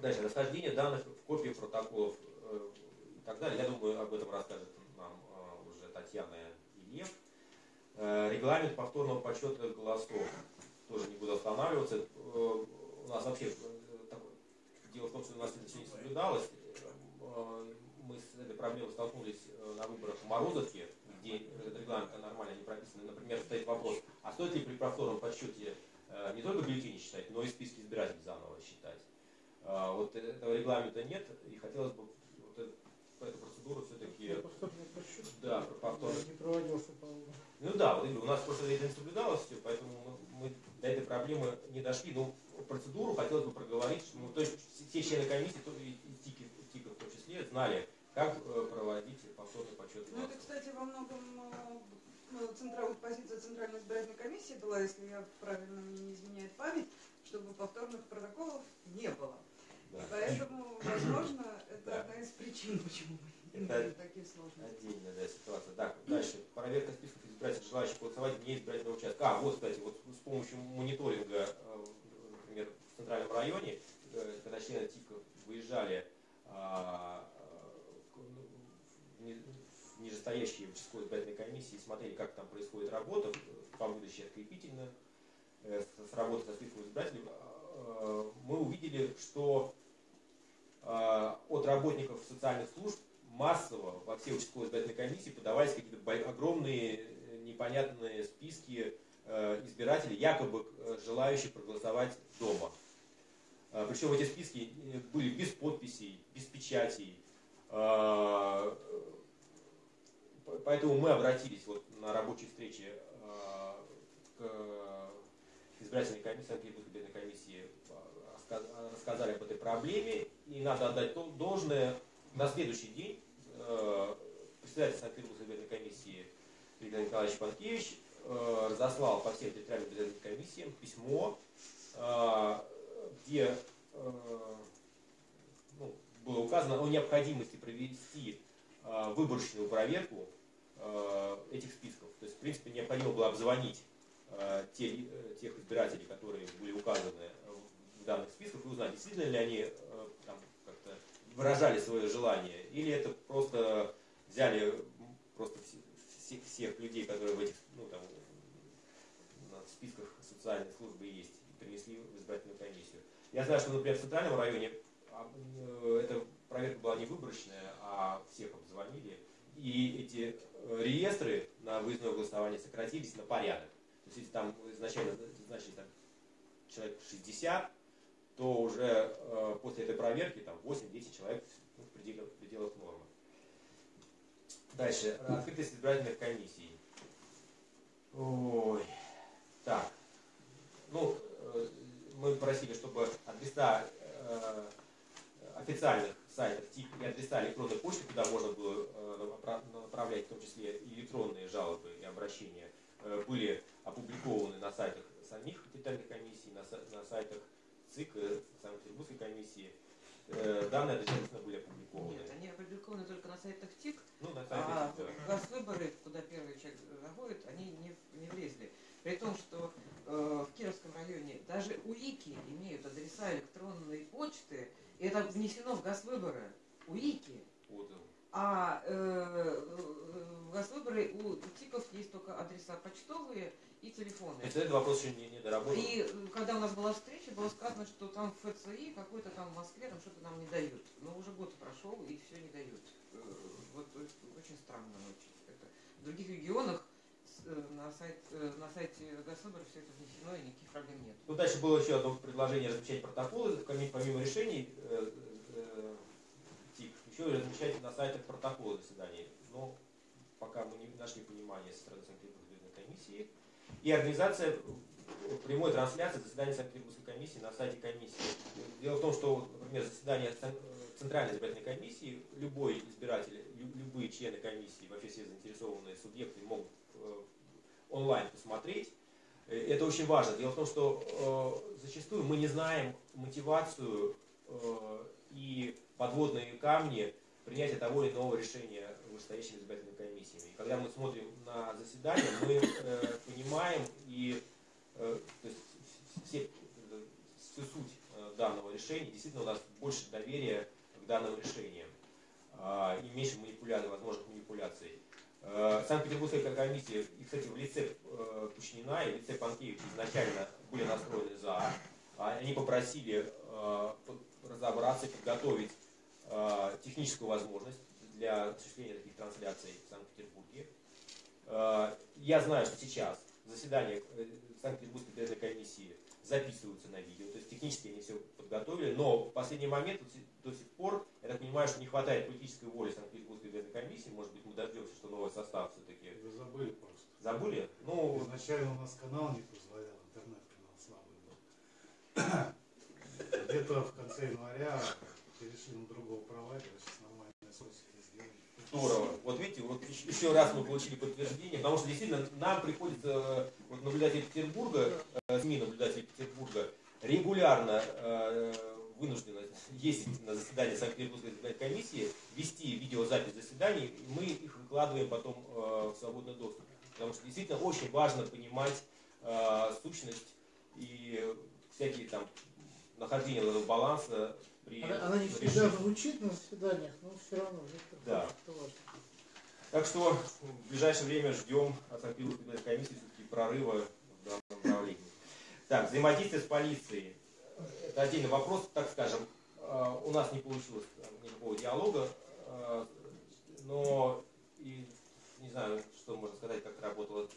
[SPEAKER 5] Дальше, расхождение данных в копиях протоколов э, и так далее. Я думаю, об этом расскажет нам э, уже Татьяна и Лев. Э, Регламент повторного подсчета голосов. Тоже не буду останавливаться. Э, У нас вообще э, такое- дело в том, что у нас это не соблюдалось. Э, Мы с этой проблемой столкнулись э, на выборах в Морозовке, где этот регламент нормально не прописан. Например, стоит вопрос, а стоит ли при повторном подсчете э, не только бюллетени считать, но и списки избирателей заново считать. А, Вот этого регламента нет, и хотелось бы вот эту, эту процедуру все-таки да, про повторный
[SPEAKER 1] не проводился, по-моему.
[SPEAKER 5] ну да, вот у нас просто это не соблюдалось все, поэтому мы, мы до этой проблемы не дошли. Но процедуру хотелось бы проговорить, что ну, то есть все члены комиссии, и, и в том числе, знали, как э, проводить повторный подсчет
[SPEAKER 2] Ну, это, кстати, во многом э, ну, центра- вот позиция Центральной избирательной комиссии была, если я правильно мне не изменяет память, чтобы повторных протоколов не было.
[SPEAKER 5] Да.
[SPEAKER 2] И поэтому, возможно, это
[SPEAKER 5] Да.
[SPEAKER 2] одна из причин, почему мы имеем такие сложности.
[SPEAKER 5] Отдельная да, ситуация. Так, дальше. Проверка списков избирателей, желающих голосовать вне избирательного участка. А, вот, кстати, вот с помощью мониторинга, э, например, в центральном районе, когда члены ТИКов выезжали а, э, к- ну, в ни- в нижестоящие участковые избирательные комиссии, смотрели, как там происходит работа по выдаче открепительных, э, с, работой со списком избирателей, э, мы увидели, что э, от работников социальных служб массово во все участковые избирательные комиссии подавались какие-то огромные непонятные списки избирателей, якобы желающих проголосовать дома. Причем эти списки были без подписей, без печатей. Поэтому мы обратились вот на рабочей встрече э, к избирательной комиссии, Санкт-Петербургской комиссии, раска- рассказали об этой проблеме. И надо отдать должное, на следующий день э, председатель Санкт-Петербургской комиссии Виктор Николаевич Панкевич разослал по всем территориальным избирательным комиссиям письмо, где ну, было указано о необходимости провести выборочную проверку э, этих списков. То есть, в принципе, необходимо было обзвонить э, те, э, тех избирателей, которые были указаны в данных списках, и узнать, действительно ли они э, там, как-то выражали свое желание, или это просто взяли просто всех, всех людей, которые в этих ну, там, на списках социальной службы есть, и принесли в избирательную комиссию. Я знаю, что, например, в центральном районе а, э, эта проверка была не выборочная, а всех обзвонили. И эти э, реестры на выездное голосование сократились на порядок. То есть если там изначально значили там, человек 60, то уже э, после этой проверки там 8-10 человек ну, в, пределах, в пределах нормы. Дальше. Открытость избирательных комиссий. Ой. Так. Ну, э, мы просили, чтобы адреса э, официальных сайтов ТИК и адреса электронной почты, куда можно было э, направлять в том числе электронные жалобы и обращения, э, были опубликованы на сайтах самих территориальных комиссий, на, сайтах ЦИК, Санкт-Петербургской комиссии. Э, данные обязательно были опубликованы.
[SPEAKER 3] Нет, они опубликованы только на сайтах ТИК,
[SPEAKER 5] ну, на сайте,
[SPEAKER 3] а
[SPEAKER 5] да.
[SPEAKER 3] госвыборы, куда первый человек заходит, они не, не влезли. При том, что в Кировском районе даже УИКи имеют адреса электронной почты, и это внесено в госвыборы. УИКи.
[SPEAKER 5] Вот, э,
[SPEAKER 3] А э, в госвыборы у ТИКов есть только адреса почтовые и телефоны.
[SPEAKER 5] То есть этот вопрос еще не, не доработан.
[SPEAKER 3] И э, когда у нас была встреча, было сказано, что там в ФЦИ какой-то там в Москве там что-то нам не дают. Но уже год прошел и все не дают. Э, Вот э, очень странно очень. Это. В других регионах э, на, сайт, э, на сайте Госвыбора все это внесено и никаких проблем нет.
[SPEAKER 5] Ну, дальше было еще одно предложение размещать протоколы, помимо решений э, э, ТИК, еще размещать на сайтах протоколы заседаний. Но пока мы не нашли понимания со стороны Санкт-Петербургской комиссии. И организация э, прямой трансляции заседания Санкт-Петербургской комиссии на сайте комиссии. Дело в том, что, например, заседание э, Центральной избирательной комиссии, любой избиратель, лю- любые члены комиссии, вообще все заинтересованные субъекты могут э, онлайн посмотреть. Э, Это очень важно. Дело в том, что э, зачастую мы не знаем мотивацию э, и подводные камни принятия того или иного решения вышестоящими избирательными комиссиями. И когда мы смотрим на заседание, мы э, понимаем и э, то есть все, э, всю суть э, данного решения, действительно у нас больше доверия к данным решениям а, и меньше манипуляций, возможных манипуляций. Э, Санкт-Петербургская комиссия, и, кстати, в лице э, Кучнина и в лице Панкевича изначально были настроены за. А Они попросили э, разобраться, подготовить техническую возможность для осуществления таких трансляций в Санкт-Петербурге. Я знаю, что сейчас заседания Санкт-Петербургской избирательной комиссии записываются на видео, то есть технически они все подготовили, но в последний момент до сих пор, я так понимаю, что не хватает политической воли Санкт-Петербургской избирательной комиссии, может быть, мы дождемся, что новый состав все-таки
[SPEAKER 8] Вы забыли просто.
[SPEAKER 5] забыли? Ну,
[SPEAKER 8] Изначально у нас канал не позволял, интернет-канал слабый был. Где-то в конце января перешли на другого провайдера, сейчас нормальная связь сделали.
[SPEAKER 5] Здорово. Вот видите, вот еще- раз мы получили подтверждение, потому что действительно нам приходится, э, вот наблюдатели Петербурга, э, СМИ наблюдатели Петербурга, регулярно вынуждены ездить на заседание Санкт-Петербургской избирательной комиссии, вести видеозапись заседаний, и мы их выкладываем потом э, в свободный доступ. Потому что действительно очень важно понимать э, сущность и всякие там нахождение баланса при
[SPEAKER 1] Она, она не всегда звучит на заседаниях, но все равно это,
[SPEAKER 5] Да.
[SPEAKER 1] это важно.
[SPEAKER 5] Так что в ближайшее время ждем от Санкт-Петербургской комиссии все-таки прорыва в данном направлении. Так, взаимодействие с полицией. Это отдельный вопрос, так скажем. Э, У нас не получилось э, никакого диалога, э, но и не знаю, что можно сказать, как работала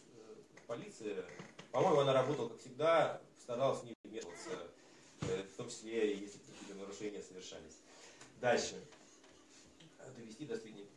[SPEAKER 5] полиция. По-моему, она работала, как всегда, старалась не вмешиваться, в том числе, если какие-то нарушения совершались. Дальше. Довести до сведения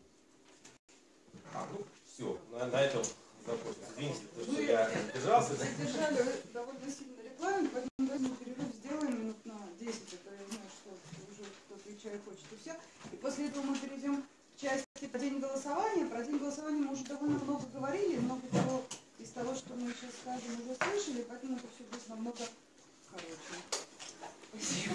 [SPEAKER 5] а, ну, все, на, на этом закончим. Извините, то, что я держался. да.
[SPEAKER 2] Задержали довольно сильно рекламу, поэтому давайте перерыв сделаем минут на 10, это я знаю, что уже кто-то и чай хочет, и все. И после этого мы перейдем к части про день голосования. Про день голосования мы уже довольно много говорили, много того из того, что мы сейчас скажем, уже слышали, поэтому это все будет намного короче. Спасибо.